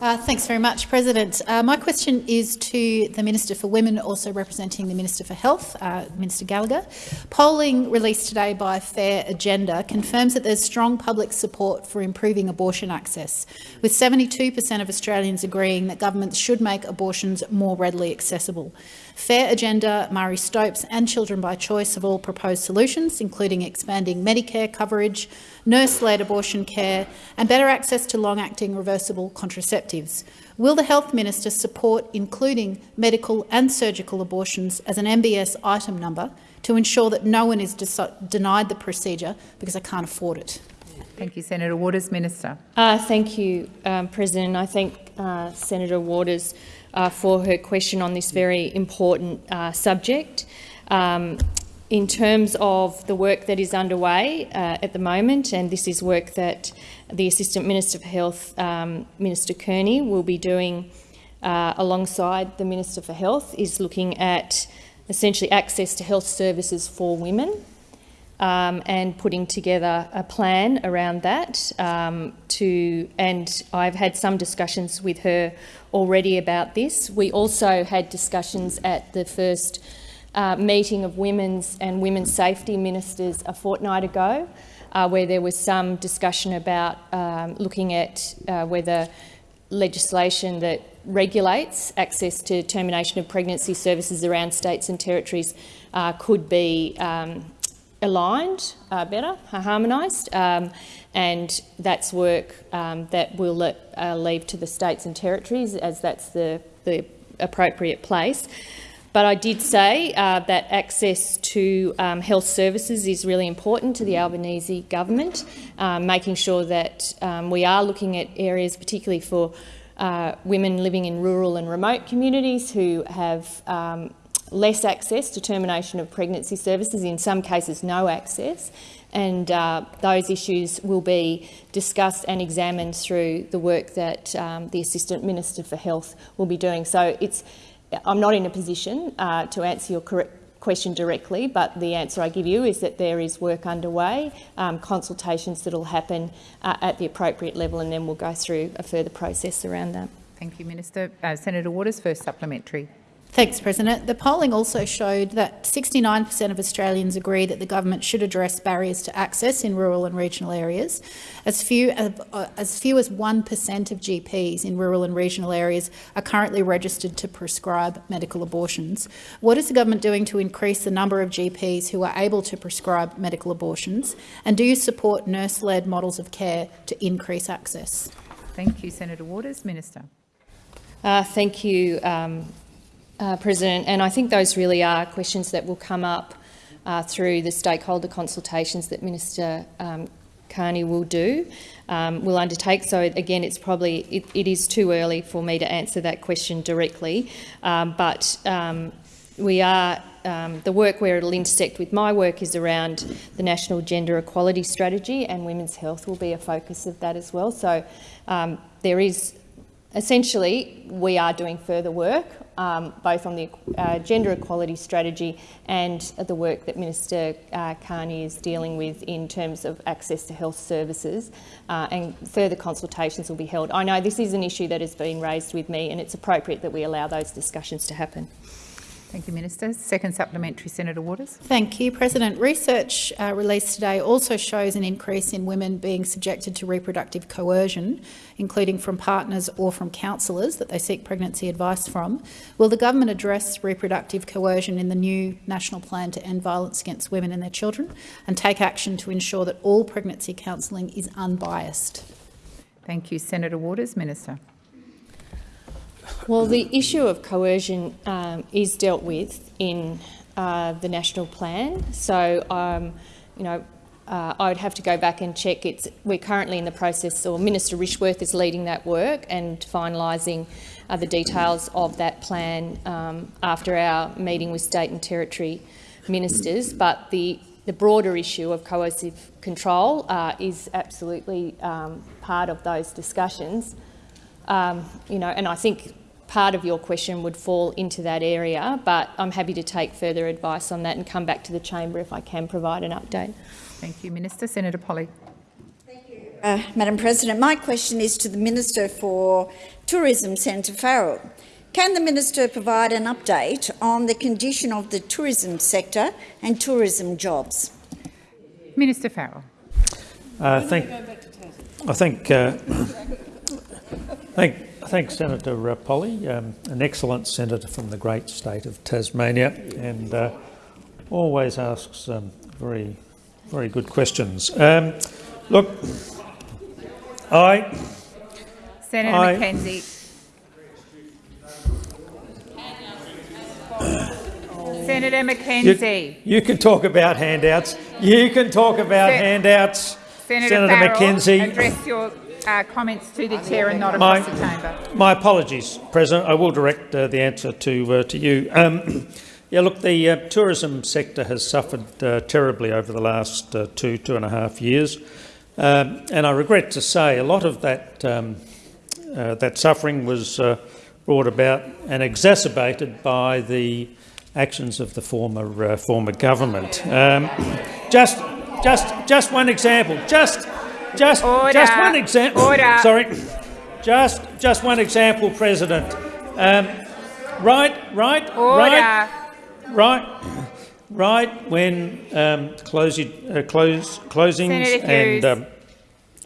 Uh, thanks very much, President. Uh, my question is to the Minister for Women, also representing the Minister for Health, uh, Minister Gallagher. Polling released today by Fair Agenda confirms that there's strong public support for improving abortion access, with 72 per cent of Australians agreeing that governments should make abortions more readily accessible. Fair Agenda, Marie Stopes and Children by Choice have all proposed solutions, including expanding Medicare coverage, nurse-led abortion care and better access to long-acting reversible contraceptives. Will the Health Minister support including medical and surgical abortions as an MBS item number to ensure that no one is denied the procedure because they can't afford it? Thank you, Senator Waters. Minister. Uh, thank you, um, President. I thank uh, Senator Waters uh, for her question on this very important uh, subject. Um, in terms of the work that is underway uh, at the moment, and this is work that the Assistant Minister for Health, um, Minister Kearney, will be doing uh, alongside the Minister for Health, is looking at essentially access to health services for women um, and putting together a plan around that. Um, to and I've had some discussions with her already about this. We also had discussions at the first uh, meeting of women's and women's safety ministers a fortnight ago, uh, where there was some discussion about um, looking at uh, whether legislation that regulates access to termination of pregnancy services around states and territories uh, could be um, aligned uh, better, harmonised, um, and that's work um, that we'll let, uh, leave to the states and territories as that's the, the appropriate place. But I did say uh, that access to um, health services is really important to the Albanese government, um, making sure that um, we are looking at areas particularly for uh, women living in rural and remote communities who have um, less access to termination of pregnancy services, in some cases no access, and uh, those issues will be discussed and examined through the work that um, the Assistant Minister for Health will be doing. So it's, I'm not in a position uh, to answer your question directly, but the answer I give you is that there is work underway, um, consultations that will happen uh, at the appropriate level, and then we'll go through a further process around that. Thank you, Minister. Uh, Senator Waters, first supplementary. Thanks, President. The polling also showed that 69% of Australians agree that the government should address barriers to access in rural and regional areas. As few, uh, as few as 1% of GPs in rural and regional areas are currently registered to prescribe medical abortions. What is the government doing to increase the number of GPs who are able to prescribe medical abortions? And do you support nurse-led models of care to increase access? Thank you, Senator Waters. Minister. Uh, thank you, um, uh, President, and I think those really are questions that will come up uh, through the stakeholder consultations that Minister um, Kearney will do, um, will undertake. So again, it's probably it, it is too early for me to answer that question directly, um, but um, we are. Um, the work where it'll intersect with my work is around the National Gender Equality Strategy, and women's health will be a focus of that as well. So um, there is essentially we are doing further work um, both on the uh, gender equality strategy and the work that Minister uh, Kearney is dealing with in terms of access to health services uh, and further consultations will be held. I know this is an issue that has been raised with me and it's appropriate that we allow those discussions to happen. Thank you, Minister. Second supplementary, Senator Waters. Thank you, President. Research uh, released today also shows an increase in women being subjected to reproductive coercion, including from partners or from counsellors that they seek pregnancy advice from. Will the government address reproductive coercion in the new national plan to end violence against women and their children and take action to ensure that all pregnancy counselling is unbiased? Thank you, Senator Waters. Minister. Well, the issue of coercion um, is dealt with in uh, the national plan. So, um, you know, uh, I would have to go back and check. It's, we're currently in the process, or Minister Rishworth is leading that work and finalising uh, the details of that plan um, after our meeting with state and territory ministers. But the, the broader issue of coercive control uh, is absolutely um, part of those discussions. Um, you know, and I think part of your question would fall into that area, but I'm happy to take further advice on that and come back to the chamber if I can provide an update. Thank you, Minister. Senator Polley. Thank you, uh, Madam President. My question is to the Minister for Tourism, Senator Farrell. Can the minister provide an update on the condition of the tourism sector and tourism jobs? Minister Farrell. Uh, thank, I think, uh, *coughs* thank, thank Senator Polley, um, an excellent senator from the great state of Tasmania, and uh, always asks um, very, very good questions. Um, look, I, Senator I, McKenzie. Senator McKenzie. You, you, can talk about handouts. You can talk about Sen handouts. Senator, Senator Farrell, McKenzie. Address your uh, comments to the chair and not across my, the chamber. My apologies, President. I will direct uh, the answer to uh, to you. Um, *clears throat* yeah, look, the uh, tourism sector has suffered uh, terribly over the last uh, two two and a half years, um, and I regret to say a lot of that um, that suffering was brought about and exacerbated by the actions of the former uh, former government. Um, just, just, just one example. Just, just, Order. just one example. Sorry, just, just one example, President. Um, right, right, Order. right, right, right. When um, closing, uh, close, closings and um,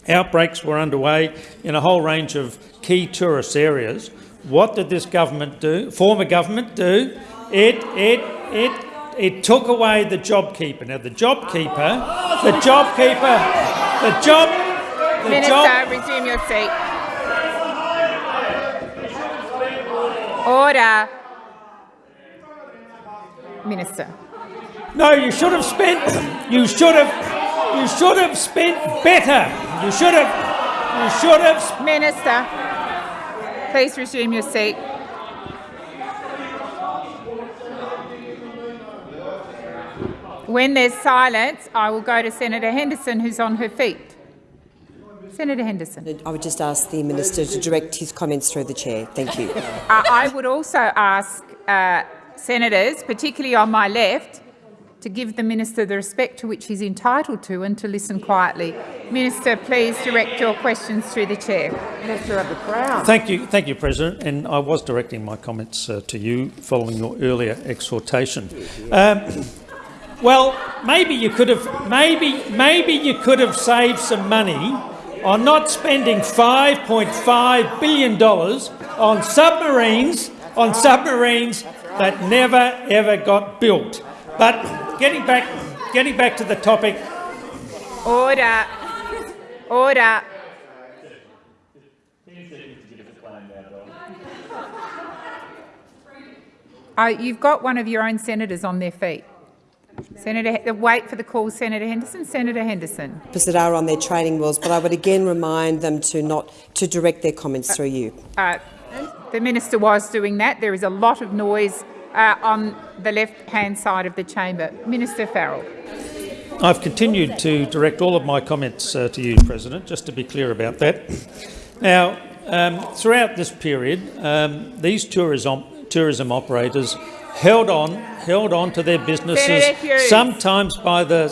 outbreaks were underway in a whole range of key tourist areas, what did this government do? Former government do? It, it, it, it took away the JobKeeper. Now, the JobKeeper, the JobKeeper, the job, the Minister, job. resume your seat. Order. Minister. No, you should have spent. You should have. You should have spent better. You should have. You should have. Minister, please resume your seat. When there's silence, I will go to Senator Henderson, who's on her feet. Senator Henderson. I would just ask the minister to direct his comments through the chair. Thank you. Uh, I would also ask uh, senators, particularly on my left, to give the minister the respect to which he's entitled to and to listen quietly. Minister, please direct your questions through the chair. Minister of the Crown. Thank you, thank you, President. And I was directing my comments uh, to you following your earlier exhortation. Um, well, maybe you could have, maybe, maybe you could have saved some money on not spending $5.5 billion on submarines, on submarines that never ever got built. But getting back, getting back to the topic, Order. Order. Uh, you've got one of your own senators on their feet. Senator, wait for the call, Senator Henderson. Senator Henderson. That are on their training wheels, but I would again remind them to not to direct their comments through you. Uh, the minister was doing that. There is a lot of noise uh, on the left-hand side of the chamber. Minister Farrell. I've continued to direct all of my comments uh, to you, President, just to be clear about that. Now, um, throughout this period, um, these tourism, tourism operators held on, held on to their businesses, sometimes by the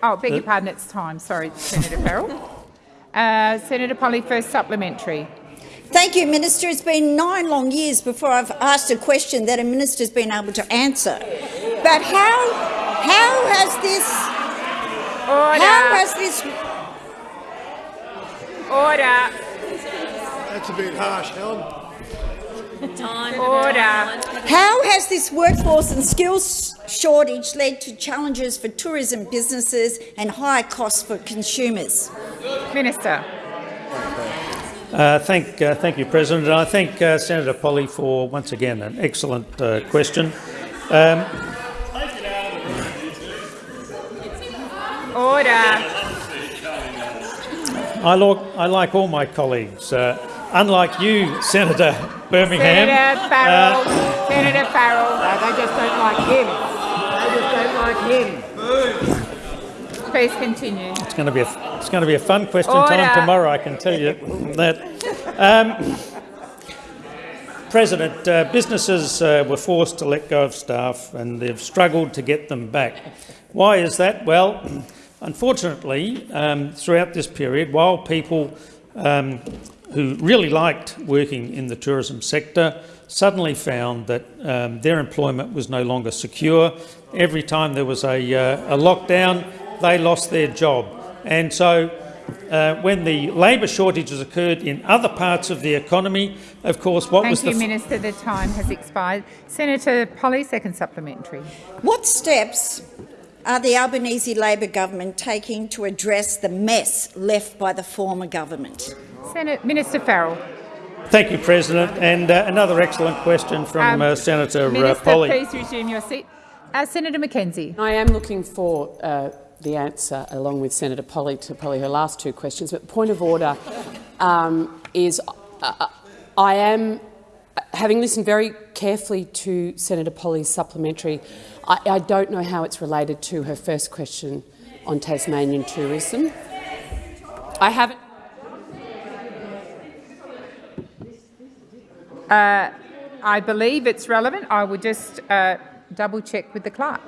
Oh, beg your pardon, it's time. Sorry, Senator Farrell. Uh, Senator Polley, first supplementary. Thank you, Minister. It's been nine long years before I've asked a question that a minister's been able to answer. But how, how has this, how has this, Order. That's a bit harsh, Helen. Order. how has this workforce and skills shortage led to challenges for tourism businesses and higher costs for consumers? Minister. Uh, thank, uh, thank you, President. And I thank uh, Senator Polley for, once again, an excellent uh, question. Um, Order. I, like, I like all my colleagues. Uh, unlike you, Senator Birmingham. Senator Farrell. uh, Senator Farrell. they just don't like him. They just don't like him. Please continue. It's going to be a, it's going to be a fun question Order. time tomorrow. I can tell you that. Um, President, uh, businesses uh, were forced to let go of staff and they've struggled to get them back. Why is that? Well, unfortunately, um, throughout this period, while people um, who really liked working in the tourism sector suddenly found that um, their employment was no longer secure, every time there was a, uh, a lockdown, they lost their job. And so uh, when the labour shortages occurred in other parts of the economy, of course, what Thank was you, the f- Minister. The time has expired. Senator Polley, second supplementary. What steps are the Albanese Labor government taking to address the mess left by the former government? Senate, Minister Farrell. Thank you, President. And uh, another excellent question from Um, uh, Senator uh, Minister, Polley. please resume your seat. Uh, Senator McKenzie. I am looking for uh, the answer, along with Senator Polley, to probably her last two questions. But point of order um, is uh, I am, having listened very carefully to Senator Polley's supplementary, I, I don't know how it's related to her first question on Tasmanian tourism. I haven't. Uh, I believe it's relevant. I will just uh, double check with the clerk.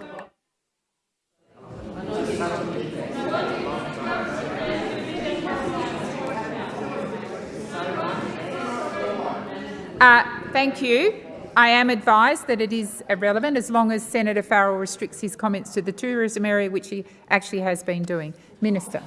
Uh, thank you. I am advised that it is irrelevant as long as Senator Farrell restricts his comments to the tourism area, which he actually has been doing. Minister.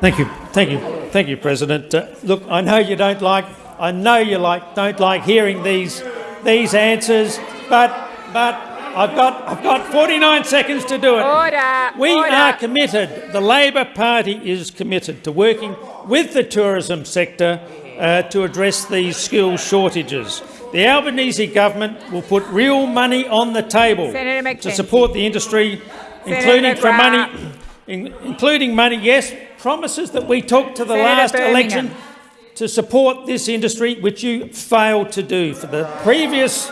Thank you, thank you, thank you, President. Uh, look, I know you don't like, I know you like don't like hearing these these answers, but but I've got, I've got 49 seconds to do it. Order. We order. are committed, the Labor Party is committed to working with the tourism sector uh, to address these skill shortages. The Albanese government will put real money on the table to support the industry, Senator including for money, in- including money, yes, promises that we took to the Senator last Birmingham. election to support this industry, which you failed to do. For the previous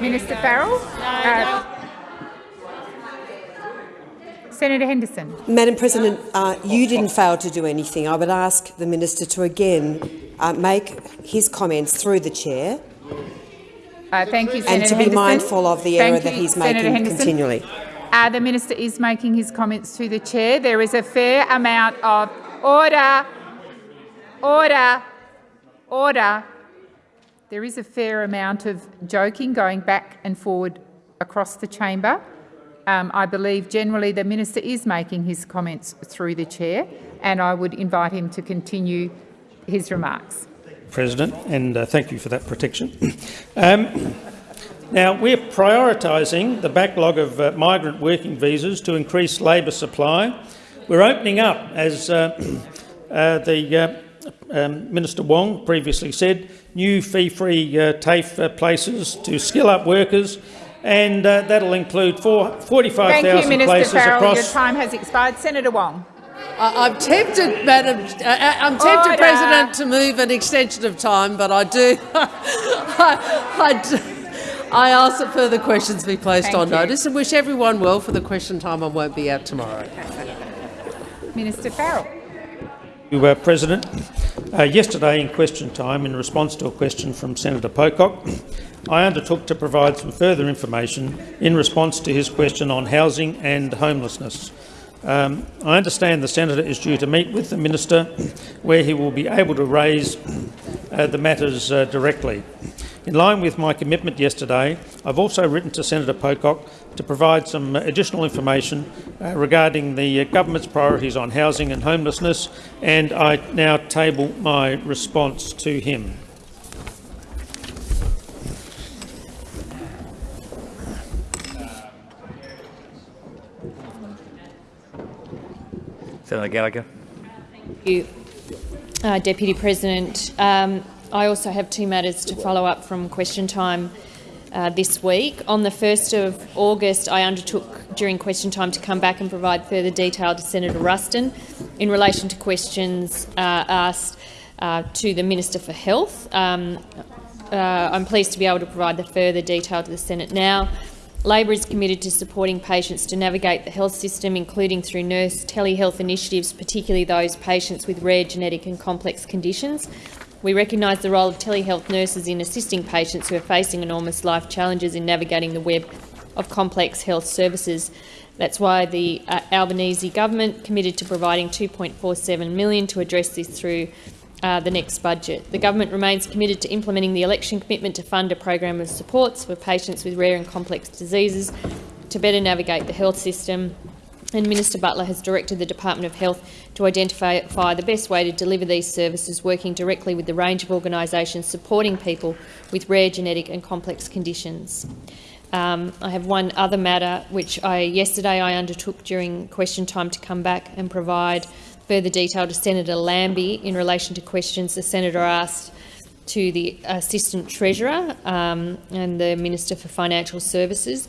Minister Farrell. Uh, Senator Henderson. Madam President, uh, you didn't fail to do anything. I would ask the minister to again uh, make his comments through the chair Uh, thank you, Senator and to be Henderson. mindful of the Thank error that he's Senator making Henderson. continually. Uh, the minister is making his comments to the chair. There is a fair amount of order, order, order. There is a fair amount of joking going back and forward across the chamber. Um, I believe generally the minister is making his comments through the chair, and I would invite him to continue his remarks. President, and uh, thank you for that protection. *coughs* Um, now, we're prioritising the backlog of uh, migrant working visas to increase labour supply. We're opening up, as uh, *coughs* uh, the uh, um, Minister Wong previously said, new fee-free uh, TAFE uh, places to skill up workers, and uh, that'll include four- Thank you, 45,000 Minister places Farrell. Your time has expired. Senator Wong. I- I'm tempted, Madam. Uh, I'm tempted, Order. President, to move an extension of time, but I do. *laughs* I, I do- I ask that further questions be placed Thank on you. notice and wish everyone well for the question time. I won't be out tomorrow. Minister Farrell. You, uh, President. Uh, yesterday in question time, in response to a question from Senator Pocock, I undertook to provide some further information in response to his question on housing and homelessness. Um, I understand the senator is due to meet with the minister, where he will be able to raise uh, the matters uh, directly. In line with my commitment yesterday, I've also written to Senator Pocock to provide some additional information uh, regarding the uh, government's priorities on housing and homelessness, and I now table my response to him. Senator Gallagher. Thank you, uh, Deputy President. Um, I also have two matters to follow up from question time uh, this week. On the 1st of August, I undertook during question time to come back and provide further detail to Senator Ruston in relation to questions uh, asked uh, to the Minister for Health. Um, uh, I'm pleased to be able to provide the further detail to the Senate now. Labor is committed to supporting patients to navigate the health system, including through nurse telehealth initiatives, particularly those patients with rare genetic and complex conditions. We recognise the role of telehealth nurses in assisting patients who are facing enormous life challenges in navigating the web of complex health services. That's why the uh, Albanese government committed to providing 2.47 million to address this through uh, the next budget. The government remains committed to implementing the election commitment to fund a program of supports for patients with rare and complex diseases to better navigate the health system. And Minister Butler has directed the Department of Health to identify the best way to deliver these services, working directly with the range of organisations supporting people with rare genetic and complex conditions. Um, I have one other matter which I yesterday I undertook during question time to come back and provide further detail to Senator Lambie in relation to questions the senator asked to the Assistant Treasurer um, and the Minister for Financial Services.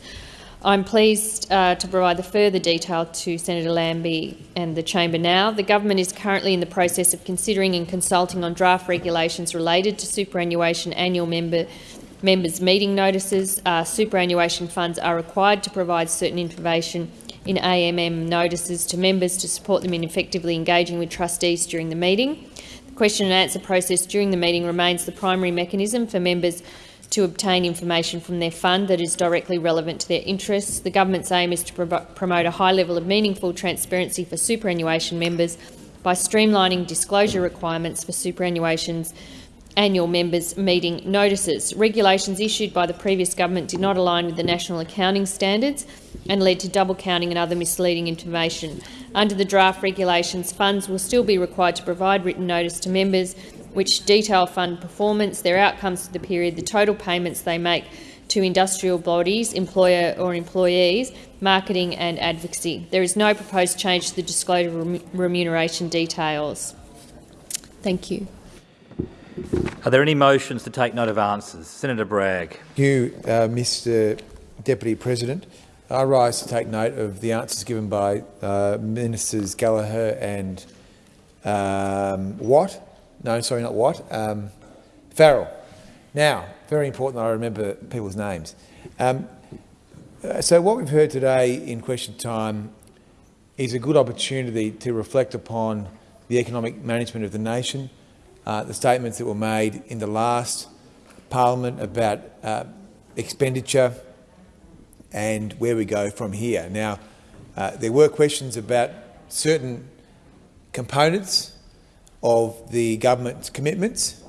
I'm pleased uh, to provide the further detail to Senator Lambie and the chamber now. The government is currently in the process of considering and consulting on draft regulations related to superannuation annual member members' meeting notices. Uh, superannuation funds are required to provide certain information in AMM notices to members to support them in effectively engaging with trustees during the meeting. The question and answer process during the meeting remains the primary mechanism for members to obtain information from their fund that is directly relevant to their interests. The government's aim is to pro promote a high level of meaningful transparency for superannuation members by streamlining disclosure requirements for superannuation's annual members' meeting notices. Regulations issued by the previous government did not align with the national accounting standards and led to double counting and other misleading information. Under the draft regulations, funds will still be required to provide written notice to members which detail fund performance, their outcomes for the period, the total payments they make to industrial bodies, employer or employees, marketing and advocacy. There is no proposed change to the disclosure remuneration details. Thank you. Are there any motions to take note of answers? Senator Bragg. Thank you, uh, Mr Deputy President. I rise to take note of the answers given by uh, Ministers Gallagher and um, Watt. No, sorry, not Watt. Um, Farrell. Now, very important that I remember people's names. Um, uh, so what we've heard today in question time is a good opportunity to reflect upon the economic management of the nation, uh, the statements that were made in the last parliament about uh, expenditure and where we go from here. Now, uh, there were questions about certain components of the government's commitments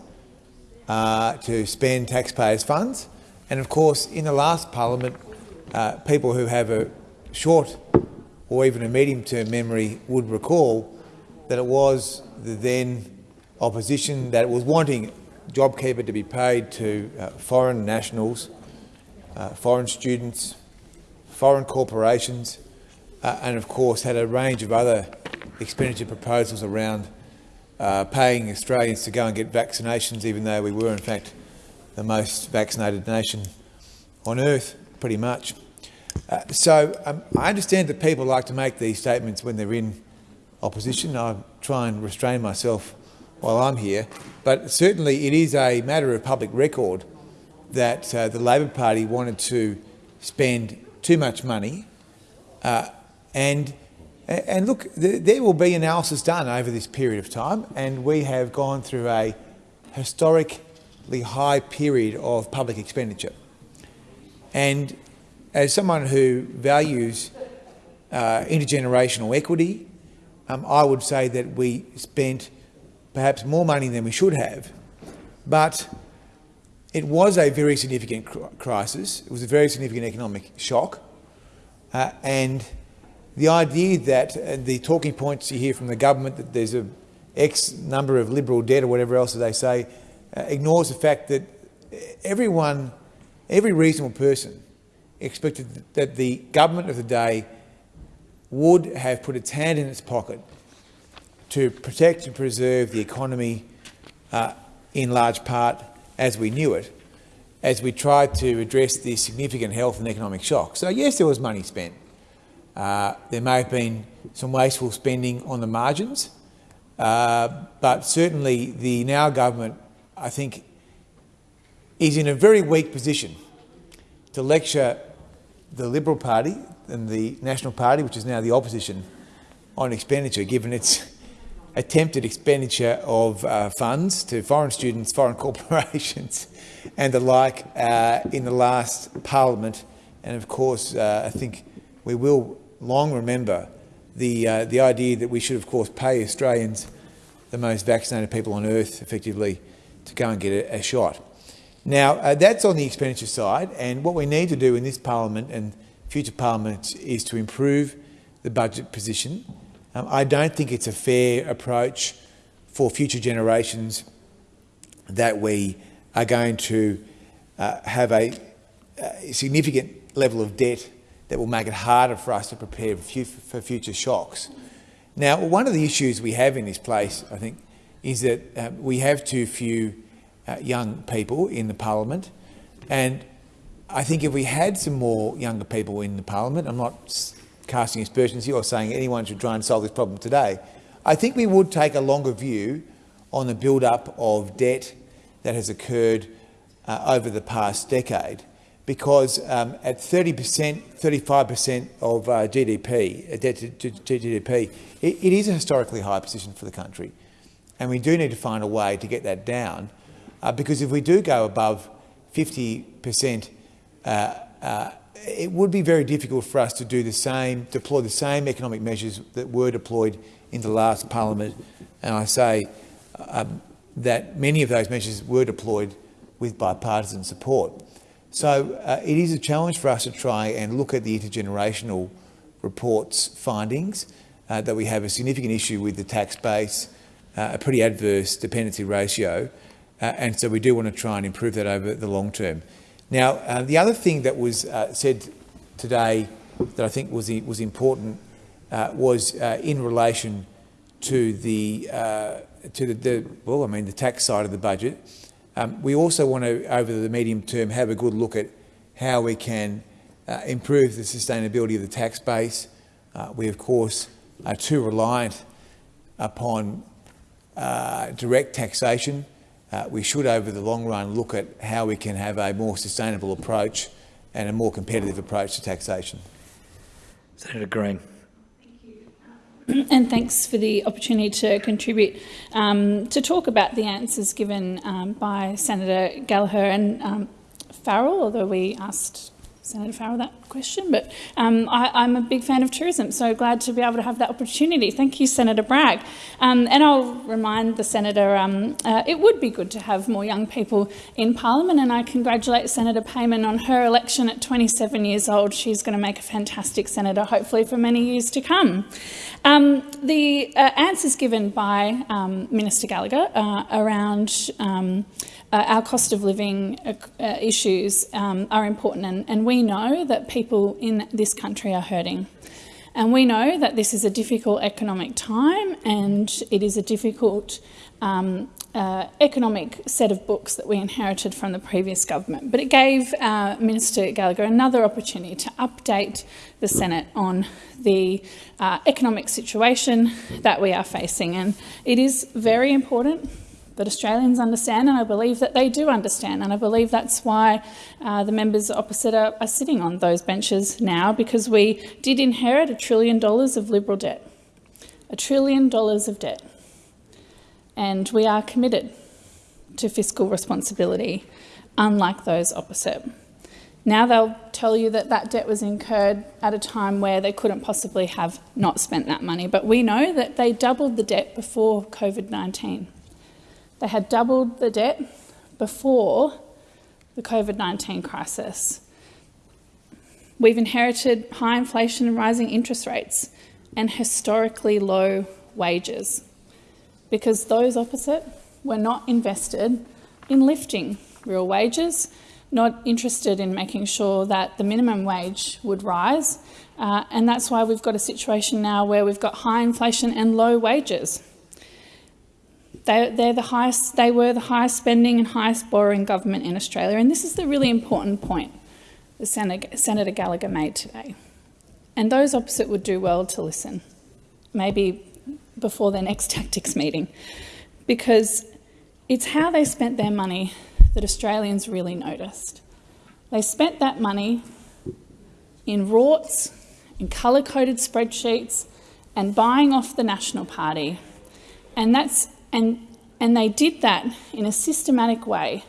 uh, to spend taxpayers' funds. And of course, in the last parliament, uh, people who have a short or even a medium-term memory would recall that it was the then opposition that was wanting JobKeeper to be paid to uh, foreign nationals, uh, foreign students, foreign corporations, uh, and of course had a range of other expenditure proposals around uh, paying Australians to go and get vaccinations, even though we were in fact the most vaccinated nation on earth, pretty much. Uh, so um, I understand that people like to make these statements when they're in opposition. I try and restrain myself while I'm here, but certainly it is a matter of public record that uh, the Labor Party wanted to spend too much money uh, and and look, there will be analysis done over this period of time, and we have gone through a historically high period of public expenditure. And as someone who values uh, intergenerational equity, um, I would say that we spent perhaps more money than we should have, but it was a very significant cr crisis. It was a very significant economic shock, uh, and the idea that uh, the talking points you hear from the government that there's a X number of liberal debt or whatever else they say uh, ignores the fact that everyone, every reasonable person expected that the government of the day would have put its hand in its pocket to protect and preserve the economy uh, in large part as we knew it, as we tried to address the significant health and economic shock. So yes, there was money spent. Uh, there may have been some wasteful spending on the margins, uh, but certainly the now government, I think, is in a very weak position to lecture the Liberal Party and the National Party, which is now the opposition, on expenditure, given its *laughs* attempted expenditure of uh, funds to foreign students, foreign *laughs* corporations and the like uh, in the last parliament. And of course, uh, I think we will long remember the, uh, the idea that we should, of course, pay Australians, the most vaccinated people on earth, effectively, to go and get a, a shot. Now, uh, that's on the expenditure side, and what we need to do in this parliament and future parliaments is to improve the budget position. Um, I don't think it's a fair approach for future generations that we are going to uh, have a, a significant level of debt that will make it harder for us to prepare for future shocks. Now, one of the issues we have in this place, I think, is that uh, we have too few uh, young people in the parliament. And I think if we had some more younger people in the parliament, I'm not casting aspersions here or saying anyone should try and solve this problem today, I think we would take a longer view on the build-up of debt that has occurred uh, over the past decade because um, at 30%, 35% of uh, GDP, uh, debt to, GDP, it, it is a historically high position for the country. And we do need to find a way to get that down uh, because if we do go above 50%, uh, uh, it would be very difficult for us to do the same, deploy the same economic measures that were deployed in the last parliament. And I say um, that many of those measures were deployed with bipartisan support. So uh, it is a challenge for us to try and look at the intergenerational report's findings, uh, that we have a significant issue with the tax base, uh, a pretty adverse dependency ratio, uh, and so we do want to try and improve that over the long term. Now, uh, the other thing that was uh, said today that I think was, was important was in relation to the to the, the, well, I mean, the tax side of the budget. Um, we also want to, over the medium term, have a good look at how we can uh, improve the sustainability of the tax base. we, of course, are too reliant upon direct taxation. we should, over the long run, look at how we can have a more sustainable approach and a more competitive approach to taxation. Senator Green. And thanks for the opportunity to contribute um, to talk about the answers given um, by Senator Gallagher and um, Farrell, although we asked Senator Farrell that question, but um, I, am a big fan of tourism, so glad to be able to have that opportunity. Thank you, Senator Bragg. Um, and I'll remind the Senator um, uh, it would be good to have more young people in Parliament, and I congratulate Senator Payman on her election at 27 years old. She's going to make a fantastic senator, hopefully for many years to come. Um, the uh, answers given by um, Minister Gallagher uh, around um, uh, our cost of living uh, uh, issues um, are important and, and we know that people in this country are hurting. And we know that this is a difficult economic time and it is a difficult um, uh, economic set of books that we inherited from the previous government. But it gave uh, Minister Gallagher another opportunity to update the Senate on the uh, economic situation that we are facing. And it is very important that Australians understand, and I believe that they do understand. And I believe that's why uh, the members opposite are, are sitting on those benches now, because we did inherit a trillion dollars of Liberal debt. A trillion dollars of debt. And we are committed to fiscal responsibility, unlike those opposite. Now they'll tell you that that debt was incurred at a time where they couldn't possibly have not spent that money. But we know that they doubled the debt before COVID-19. They had doubled the debt before the COVID-19 crisis. We've inherited high inflation and rising interest rates and historically low wages because those opposite were not invested in lifting real wages, not interested in making sure that the minimum wage would rise. Uh, and that's why we've got a situation now where we've got high inflation and low wages. They, they're the highest, they were the highest spending and highest borrowing government in Australia. And this is the really important point that Senator, Senator Gallagher made today. And those opposite would do well to listen, maybe before their next *laughs* tactics meeting, because it's how they spent their money that Australians really noticed. They spent that money in rorts, in colour-coded spreadsheets, and buying off the National Party. And that's and, and they did that in a systematic way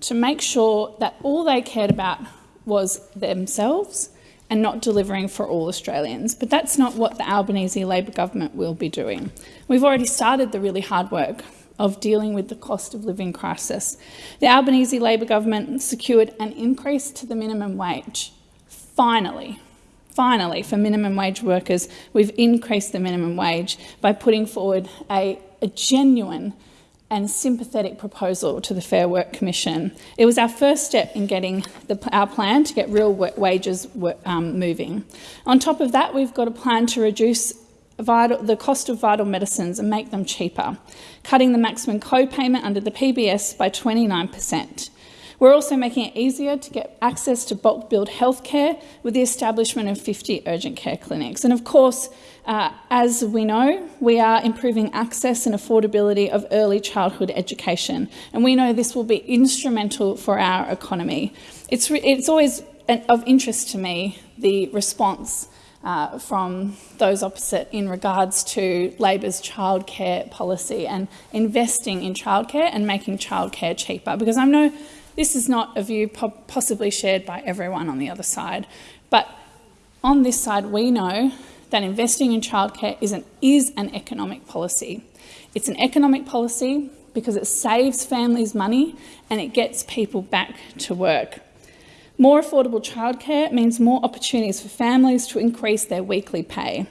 to make sure that all they cared about was themselves and not delivering for all Australians. But that's not what the Albanese Labor government will be doing. We've already started the really hard work of dealing with the cost of living crisis. The Albanese Labor government secured an increase to the minimum wage. Finally, finally, for minimum wage workers, we've increased the minimum wage by putting forward a a genuine and sympathetic proposal to the Fair Work Commission. It was our first step in getting the, our plan to get real wages um, moving. On top of that, we've got a plan to reduce vital, the cost of vital medicines and make them cheaper, cutting the maximum co-payment under the PBS by 29 per cent. We're also making it easier to get access to bulk billed healthcare with the establishment of 50 urgent care clinics. And of course, uh, as we know, we are improving access and affordability of early childhood education. And we know this will be instrumental for our economy. It's, it's always an, of interest to me, the response uh, from those opposite in regards to Labor's childcare policy and investing in childcare and making childcare cheaper. Because I know this is not a view po possibly shared by everyone on the other side, but on this side we know that investing in childcare is an, is an economic policy. It's an economic policy because it saves families money and it gets people back to work. More affordable childcare means more opportunities for families to increase their weekly pay.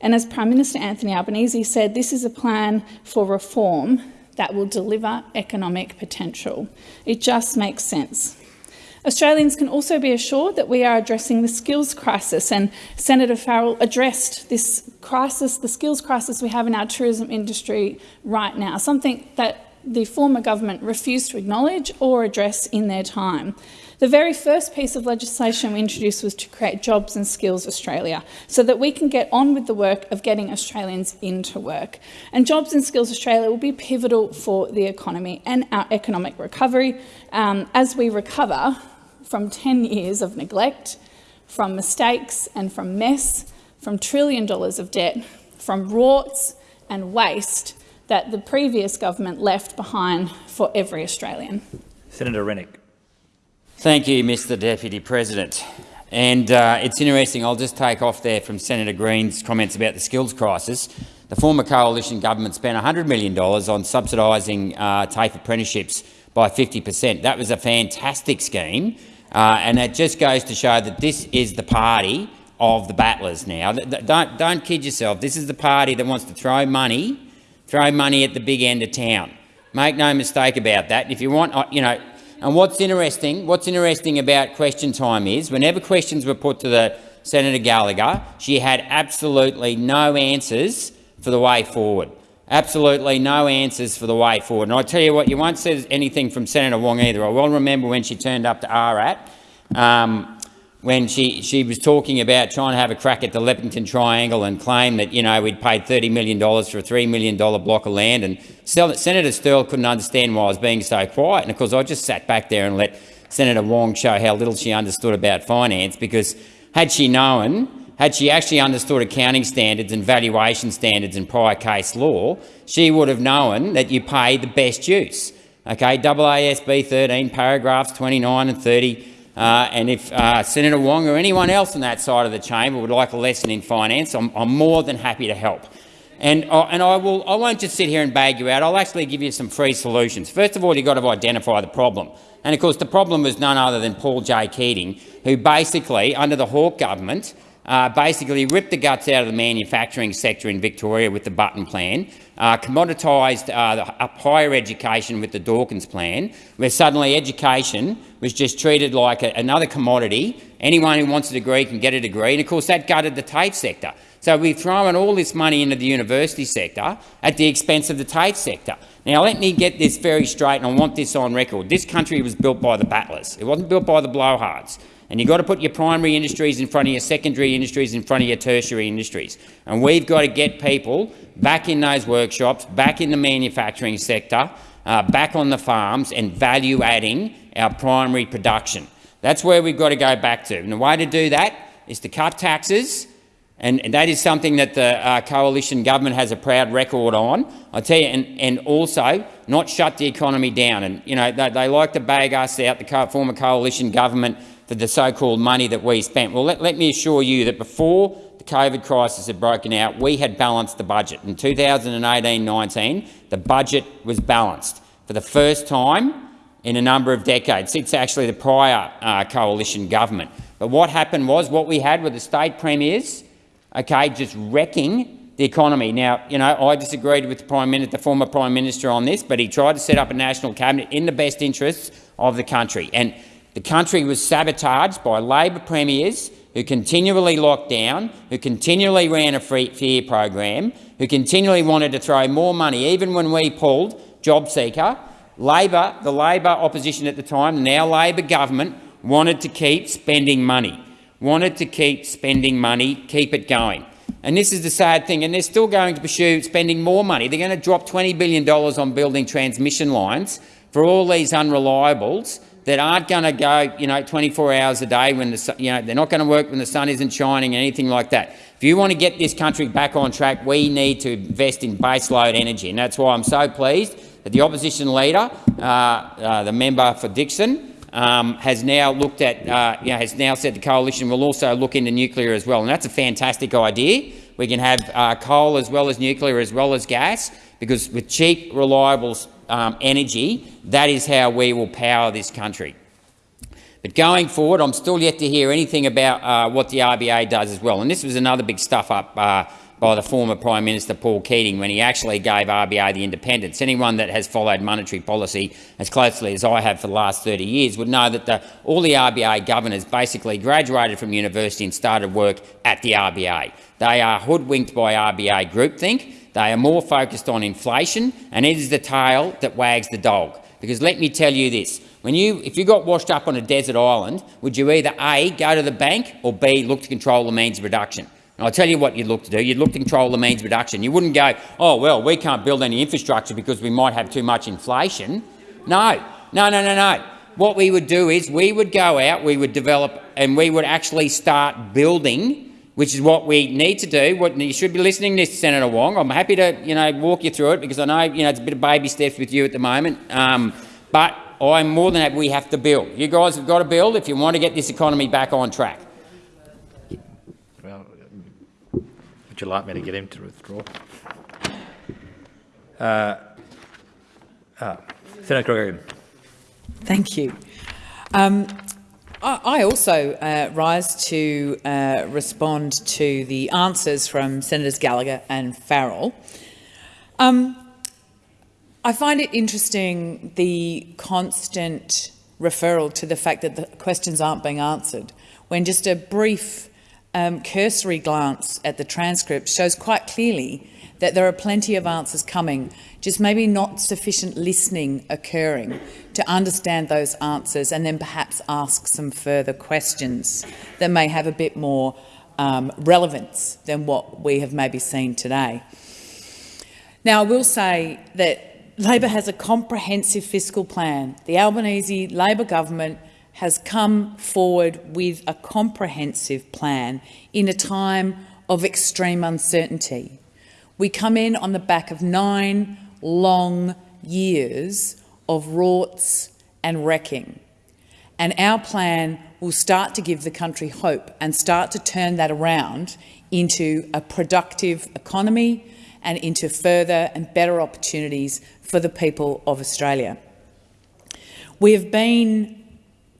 And as Prime Minister Anthony Albanese said, this is a plan for reform that will deliver economic potential. It just makes sense. Australians can also be assured that we are addressing the skills crisis, and Senator Farrell addressed this crisis, the skills crisis we have in our tourism industry right now, something that the former government refused to acknowledge or address in their time. The very first piece of legislation we introduced was to create Jobs and Skills Australia, so that we can get on with the work of getting Australians into work. And Jobs and Skills Australia will be pivotal for the economy and our economic recovery um, as we recover from 10 years of neglect, from mistakes and from mess, from trillion dollars of debt, from rorts and waste that the previous government left behind for every Australian. Senator Rennick. Thank you, Mr Deputy President. And uh, it's interesting, I'll just take off there from Senator Green's comments about the skills crisis. The former coalition government spent $100 million on subsidising uh, TAFE apprenticeships by 50 per cent. That was a fantastic scheme, uh, and it just goes to show that this is the party of the battlers now. Don't, don't kid yourself. This is the party that wants to throw money, throw money at the big end of town. Make no mistake about that. If you want, uh, you know, and what's interesting, what's interesting about question time is, whenever questions were put to the Senator Gallagher, she had absolutely no answers for the way forward. Absolutely no answers for the way forward. And I tell you what, you won't see anything from Senator Wong either. I well remember when she turned up to RRAT, um, when she, she was talking about trying to have a crack at the Leppington Triangle and claim that, you know, we'd paid $30 million for a $3 million block of land. And Senator Sterle couldn't understand why I was being so quiet. And of course, I just sat back there and let Senator Wong show how little she understood about finance, because had she known had she actually understood accounting standards and valuation standards and prior case law, she would have known that you pay the best use. Okay, AASB 13, paragraphs 29 and 30. Uh, and if uh, Senator Wong or anyone else on that side of the chamber would like a lesson in finance, I'm, I'm more than happy to help. And, uh, and I, will, I won't just sit here and bag you out. I'll actually give you some free solutions. First of all, you've got to identify the problem. And of course, the problem was none other than Paul J. Keating, who basically, under the Hawke government, uh, basically ripped the guts out of the manufacturing sector in Victoria with the Button Plan, uh, commoditised uh, higher education with the Dawkins Plan, where suddenly education was just treated like a, another commodity. Anyone who wants a degree can get a degree, and of course that gutted the TAFE sector. So we've thrown all this money into the university sector at the expense of the TAFE sector. Now, let me get this very straight, and I want this on record. This country was built by the battlers. It wasn't built by the blowhards. And you've got to put your primary industries in front of your secondary industries in front of your tertiary industries. And we've got to get people back in those workshops, back in the manufacturing sector, uh, back on the farms and value-adding our primary production. That's where we've got to go back to. And the way to do that is to cut taxes, and, and that is something that the uh, coalition government has a proud record on. I tell you, and, and also not shut the economy down. And you know they, they like to bag us out, the co former coalition government for the so-called money that we spent. Well, let, let me assure you that before the COVID crisis had broken out, we had balanced the budget. In 2018-19, the budget was balanced for the first time in a number of decades, since actually the prior uh, coalition government. But what happened was, what we had were the state premiers, okay, just wrecking the economy. Now, you know, I disagreed with the Prime Minister, the former Prime Minister on this, but he tried to set up a national cabinet in the best interests of the country. And the country was sabotaged by Labor premiers who continually locked down, who continually ran a free fear program, who continually wanted to throw more money, even when we pulled JobSeeker. Labor, the Labor opposition at the time, now Labor government, wanted to keep spending money, wanted to keep spending money, keep it going. And this is the sad thing, and they're still going to pursue spending more money. They're going to drop $20 billion on building transmission lines for all these unreliables that aren't going to go, you know, 24 hours a day when the, you know, they're not going to work when the sun isn't shining, anything like that. If you want to get this country back on track, we need to invest in baseload energy, and that's why I'm so pleased that the opposition leader, uh, uh, the member for Dickson, um, has now looked at, uh, you know, has now said the coalition will also look into nuclear as well, and that's a fantastic idea. We can have uh, coal as well as nuclear as well as gas, because with cheap, reliable um, energy, that is how we will power this country. But going forward, I'm still yet to hear anything about uh, what the RBA does as well. And this was another big stuff-up uh, by the former Prime Minister Paul Keating when he actually gave RBA the independence. Anyone that has followed monetary policy as closely as I have for the last 30 years would know that the, all the RBA governors basically graduated from university and started work at the RBA. They are hoodwinked by RBA groupthink. They are more focused on inflation, and it is the tail that wags the dog. Because let me tell you this, when you, if you got washed up on a desert island, would you either A, go to the bank, or B, look to control the means of production? And I'll tell you what you'd look to do. You'd look to control the means of production. You wouldn't go, oh, well, we can't build any infrastructure because we might have too much inflation. No, no, no, no, no. What we would do is we would go out, we would develop, and we would actually start building which is what we need to do. What you should be listening to, Senator Wong. I'm happy to, you know, walk you through it because I know, you know, it's a bit of baby steps with you at the moment. Um, but I'm more than happy we have to build. You guys have got to build if you want to get this economy back on track. Well, would you like me to get him to withdraw? Uh, uh, Senator Gregory. Thank you. Um, I also uh, rise to uh, respond to the answers from Senators Gallagher and Farrell. Um, I find it interesting the constant referral to the fact that the questions aren't being answered, when just a brief um, cursory glance at the transcript shows quite clearly that there are plenty of answers coming, just maybe not sufficient listening occurring to understand those answers and then perhaps ask some further questions that may have a bit more um, relevance than what we have maybe seen today. Now, I will say that Labor has a comprehensive fiscal plan. The Albanese Labor government has come forward with a comprehensive plan in a time of extreme uncertainty. We come in on the back of nine long years of rorts and wrecking. And our plan will start to give the country hope and start to turn that around into a productive economy and into further and better opportunities for the people of Australia. We have been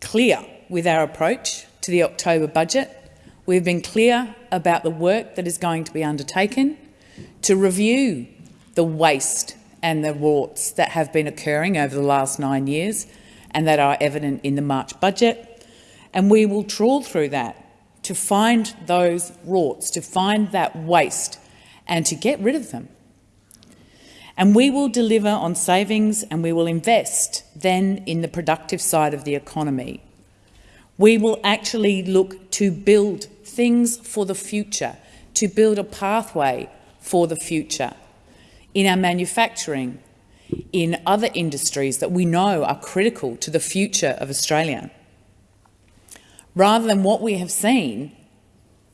clear with our approach to the October budget. We've been clear about the work that is going to be undertaken to review the waste and the warts that have been occurring over the last nine years and that are evident in the March budget. And we will trawl through that to find those rorts, to find that waste and to get rid of them. And we will deliver on savings and we will invest then in the productive side of the economy. We will actually look to build things for the future, to build a pathway for the future in our manufacturing, in other industries that we know are critical to the future of Australia. Rather than what we have seen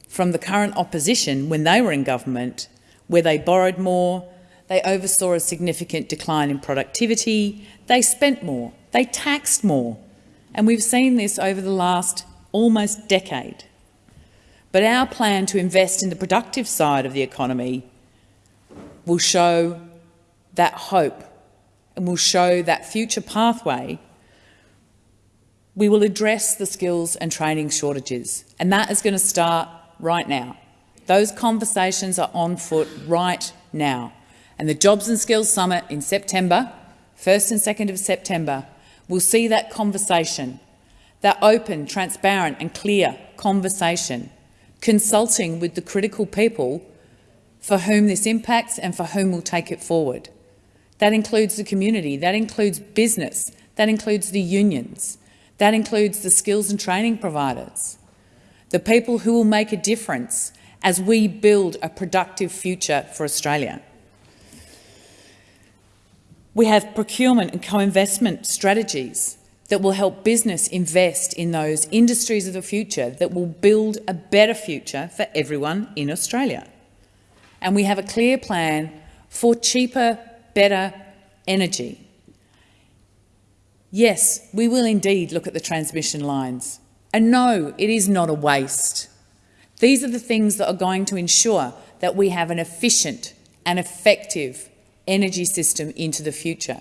from the current opposition when they were in government, where they borrowed more, they oversaw a significant decline in productivity, they spent more, they taxed more. And we've seen this over the last almost decade. But our plan to invest in the productive side of the economy will show that hope and will show that future pathway, we will address the skills and training shortages. And that is going to start right now. Those conversations are on foot right now. And the Jobs and Skills Summit in September, 1st and 2nd of September, will see that conversation, that open, transparent and clear conversation, consulting with the critical people for whom this impacts and for whom we'll take it forward. That includes the community, that includes business, that includes the unions, that includes the skills and training providers, the people who will make a difference as we build a productive future for Australia. We have procurement and co-investment strategies that will help business invest in those industries of the future that will build a better future for everyone in Australia and we have a clear plan for cheaper, better energy. Yes, we will indeed look at the transmission lines. And no, it is not a waste. These are the things that are going to ensure that we have an efficient and effective energy system into the future.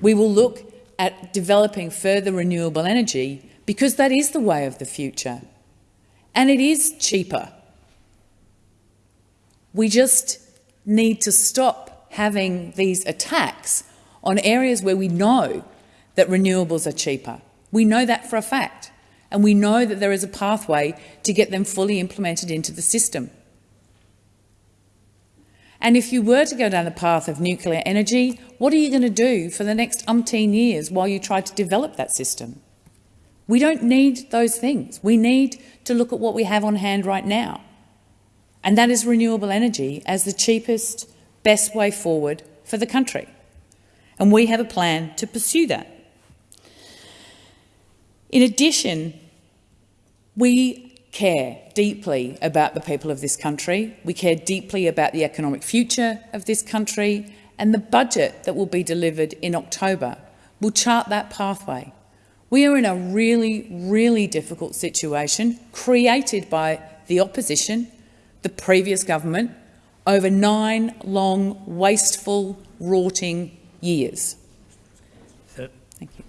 We will look at developing further renewable energy because that is the way of the future. And it is cheaper We just need to stop having these attacks on areas where we know that renewables are cheaper. We know that for a fact, and we know that there is a pathway to get them fully implemented into the system. And if you were to go down the path of nuclear energy, what are you going to do for the next umpteen years while you try to develop that system? We don't need those things. We need to look at what we have on hand right now. And that is renewable energy as the cheapest, best way forward for the country. And we have a plan to pursue that. In addition, we care deeply about the people of this country. We care deeply about the economic future of this country and the budget that will be delivered in October will chart that pathway. We are in a really, really difficult situation created by the opposition, the previous government, over nine long, wasteful, rorting years. Thank you.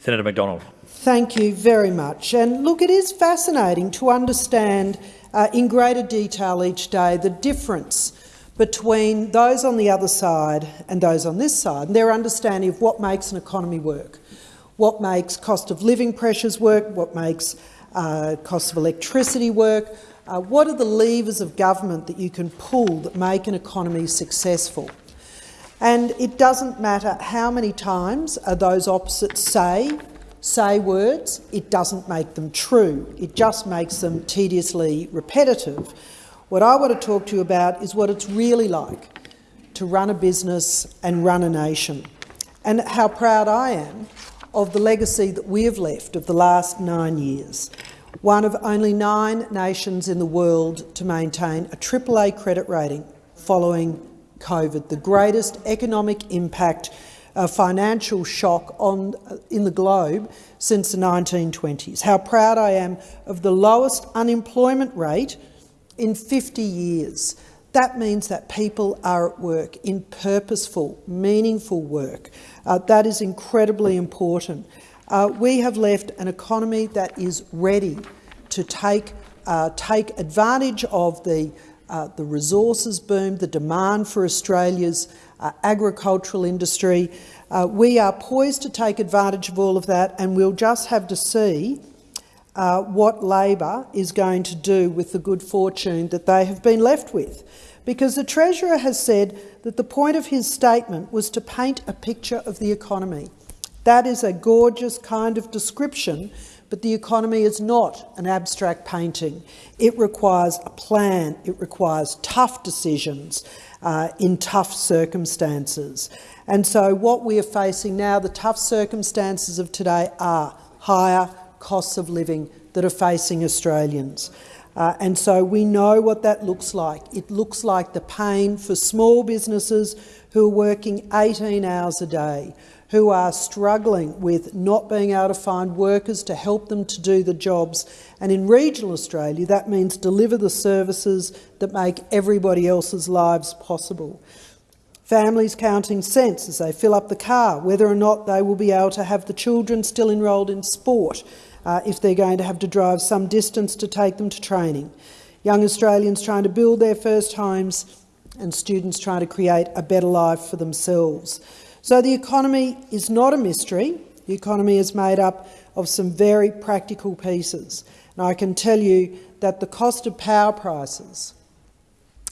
Senator McDonald. Thank you very much. And look, it is fascinating to understand uh, in greater detail each day the difference between those on the other side and those on this side, and their understanding of what makes an economy work, what makes cost of living pressures work, what makes uh, cost of electricity work, uh, what are the levers of government that you can pull that make an economy successful. And it doesn't matter how many times those opposites say say words, it doesn't make them true. It just makes them tediously repetitive. What I want to talk to you about is what it's really like to run a business and run a nation, and how proud I am of the legacy that we have left of the last nine years. One of only nine nations in the world to maintain a AAA credit rating following COVID, the greatest economic impact a financial shock on, uh, in the globe since the 1920s. How proud I am of the lowest unemployment rate in 50 years. That means that people are at work in purposeful, meaningful work. Uh, that is incredibly important. Uh, we have left an economy that is ready to take, uh, take advantage of the, uh, the resources boom, the demand for Australia's uh, agricultural industry. Uh, we are poised to take advantage of all of that and we'll just have to see uh, what Labor is going to do with the good fortune that they have been left with. Because the Treasurer has said that the point of his statement was to paint a picture of the economy. That is a gorgeous kind of description, but the economy is not an abstract painting. It requires a plan, it requires tough decisions, uh, in tough circumstances. And so what we are facing now, the tough circumstances of today are higher costs of living that are facing Australians. Uh, and so we know what that looks like. It looks like the pain for small businesses who are working 18 hours a day, who are struggling with not being able to find workers to help them to do the jobs. And in regional Australia, that means deliver the services that make everybody else's lives possible. Families counting cents as they fill up the car, whether or not they will be able to have the children still enrolled in sport uh, if they're going to have to drive some distance to take them to training. Young Australians trying to build their first homes and students trying to create a better life for themselves. So the economy is not a mystery. The economy is made up of some very practical pieces. And I can tell you that the cost of power prices,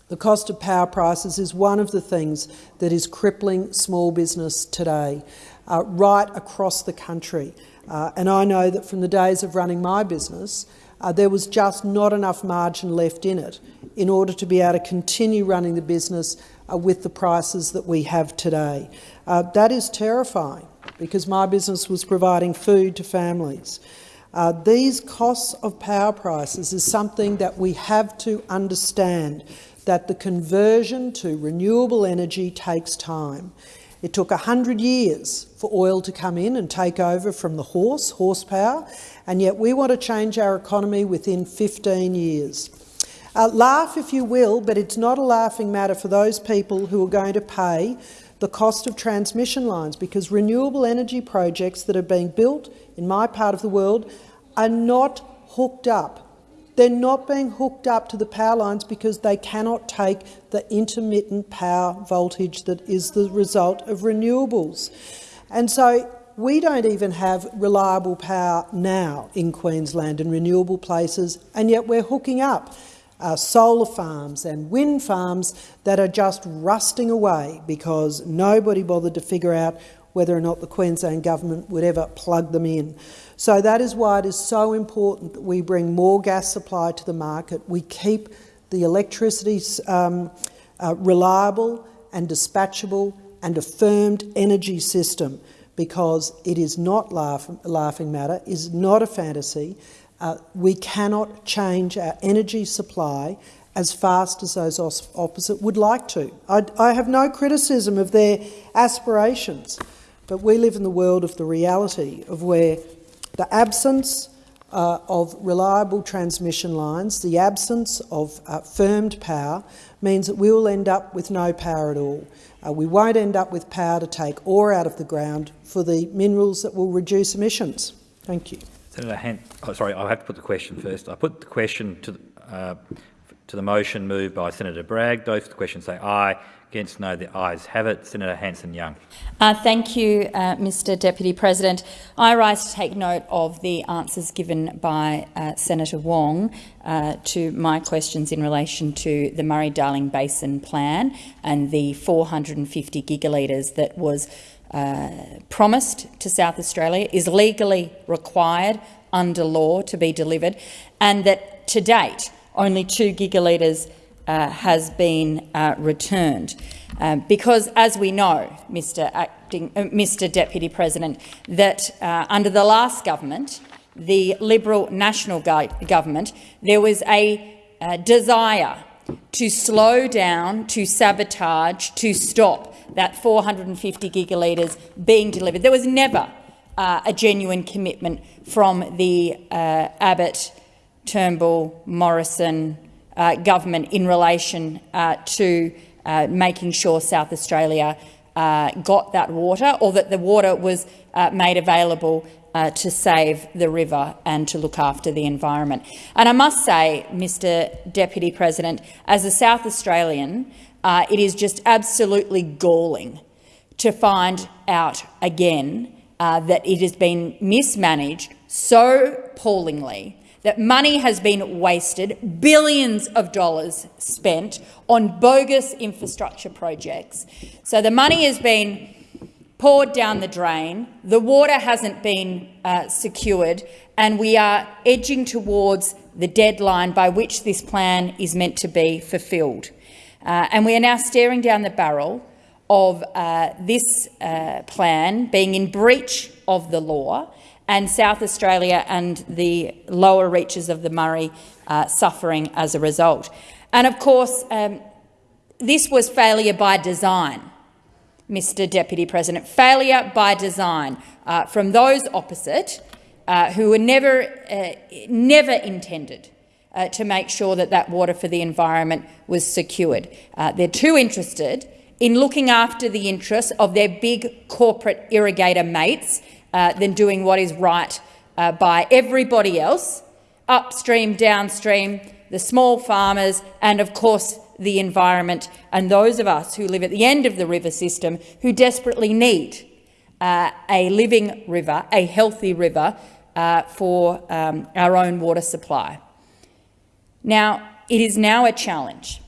the cost of power prices is one of the things that is crippling small business today, uh, right across the country. Uh, and I know that from the days of running my business, uh, there was just not enough margin left in it in order to be able to continue running the business uh, with the prices that we have today. Uh, that is terrifying because my business was providing food to families. Uh, these costs of power prices is something that we have to understand, that the conversion to renewable energy takes time. It took 100 years for oil to come in and take over from the horse, horsepower, and yet we want to change our economy within 15 years. Uh, laugh if you will, but it's not a laughing matter for those people who are going to pay the cost of transmission lines because renewable energy projects that are being built in my part of the world are not hooked up They're not being hooked up to the power lines because they cannot take the intermittent power voltage that is the result of renewables. And so we don't even have reliable power now in Queensland and renewable places, and yet we're hooking up uh, solar farms and wind farms that are just rusting away because nobody bothered to figure out whether or not the Queensland government would ever plug them in. So that is why it is so important that we bring more gas supply to the market. We keep the electricity um, uh, reliable and dispatchable and a firmed energy system because it is not laugh laughing matter, is not a fantasy. Uh, we cannot change our energy supply as fast as those opposite would like to. I, I have no criticism of their aspirations, but we live in the world of the reality of where the absence uh, of reliable transmission lines, the absence of uh, firmed power, means that we will end up with no power at all. Uh, we won't end up with power to take ore out of the ground for the minerals that will reduce emissions. Thank you. Senator Hant, oh, sorry, I have to put the question first. I put the question to, uh, to the motion moved by Senator Bragg. Those for the question say aye. Against no, the ayes have it. Senator Hanson-Young. Uh, thank you, uh, Mr Deputy President. I rise to take note of the answers given by uh, Senator Wong uh, to my questions in relation to the Murray-Darling Basin Plan and the 450 gigalitres that was uh, promised to South Australia, is legally required under law to be delivered, and that to date only 2 gigalitres uh, has been uh, returned. Um, because, as we know, Mr, Acting, uh, Mr Deputy President, that uh, under the last government, the Liberal National Government, there was a uh, desire to slow down, to sabotage, to stop that 450 gigalitres being delivered. There was never uh, a genuine commitment from the Abbott, Turnbull, Morrison, uh, government in relation uh, to uh, making sure South Australia uh, got that water or that the water was uh, made available to save the river and to look after the environment. And I must say, Mr Deputy President, as a South Australian, it is just absolutely galling to find out again that it has been mismanaged so appallingly that money has been wasted, billions of dollars spent on bogus infrastructure projects. So the money has been poured down the drain, the water hasn't been uh, secured, and we are edging towards the deadline by which this plan is meant to be fulfilled. Uh, and we are now staring down the barrel of uh, this uh, plan being in breach of the law and South Australia and the lower reaches of the Murray uh, suffering as a result. And of course, um, this was failure by design, Mr Deputy President, failure by design uh, from those opposite uh, who were never, uh, never intended uh, to make sure that that water for the environment was secured. Uh, they're too interested in looking after the interests of their big corporate irrigator mates uh, than doing what is right uh, by everybody else, upstream, downstream, the small farmers and, of course, the environment and those of us who live at the end of the river system who desperately need uh, a living river, a healthy river uh, for um, our own water supply. Now, it is now a challenge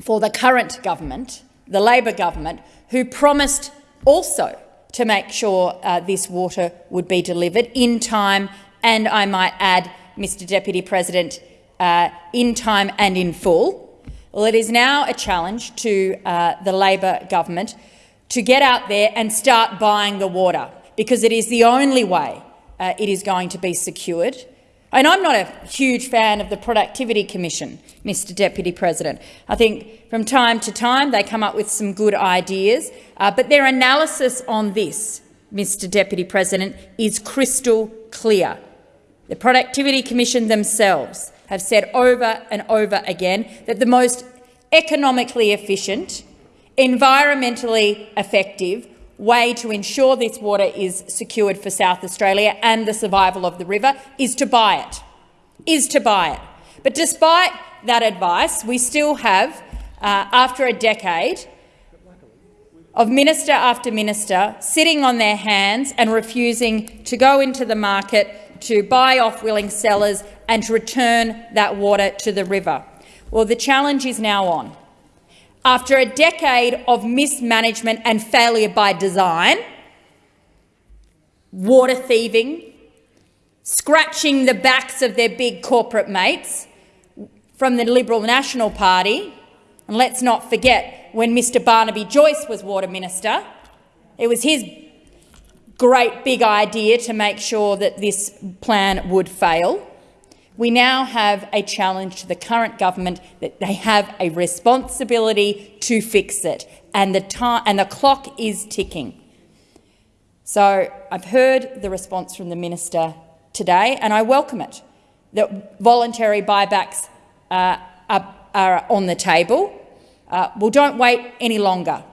for the current government, the Labor government, who promised also to make sure uh, this water would be delivered in time and, I might add, Mr Deputy President, uh, in time and in full. Well, it is now a challenge to uh, the Labor government to get out there and start buying the water, because it is the only way uh, it is going to be secured. And I'm not a huge fan of the Productivity Commission, Mr Deputy President. I think from time to time they come up with some good ideas, uh, but their analysis on this, Mr Deputy President, is crystal clear. The Productivity Commission themselves have said over and over again that the most economically efficient, environmentally effective way to ensure this water is secured for South Australia and the survival of the river is to buy it, is to buy it. But despite that advice, we still have, uh, after a decade, of minister after minister sitting on their hands and refusing to go into the market to buy off willing sellers and to return that water to the river. Well, the challenge is now on. After a decade of mismanagement and failure by design, water thieving, scratching the backs of their big corporate mates from the Liberal National Party, and let's not forget when Mr Barnaby Joyce was Water Minister, it was his great big idea to make sure that this plan would fail. We now have a challenge to the current government that they have a responsibility to fix it, and the, time, and the clock is ticking. So I've heard the response from the minister today, and I welcome it, that voluntary buybacks uh, are, are on the table. Uh, well, don't wait any longer.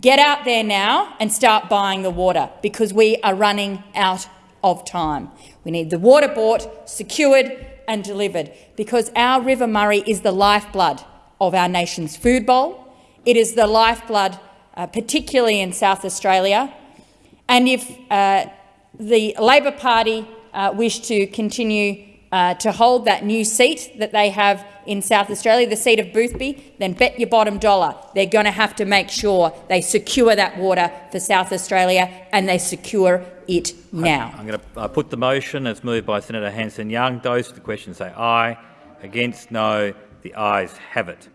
Get out there now and start buying the water because we are running out of time. We need the water bought, secured and delivered because our River Murray is the lifeblood of our nation's food bowl. It is the lifeblood, uh, particularly in South Australia. And if uh, the Labor Party uh, wish to continue uh, to hold that new seat that they have in South Australia, the seat of Boothby, then bet your bottom dollar they're going to have to make sure they secure that water for South Australia and they secure it now. I'm going to uh, put the motion as moved by Senator Hanson-Young. Those for the question say aye. Against, no. The ayes have it.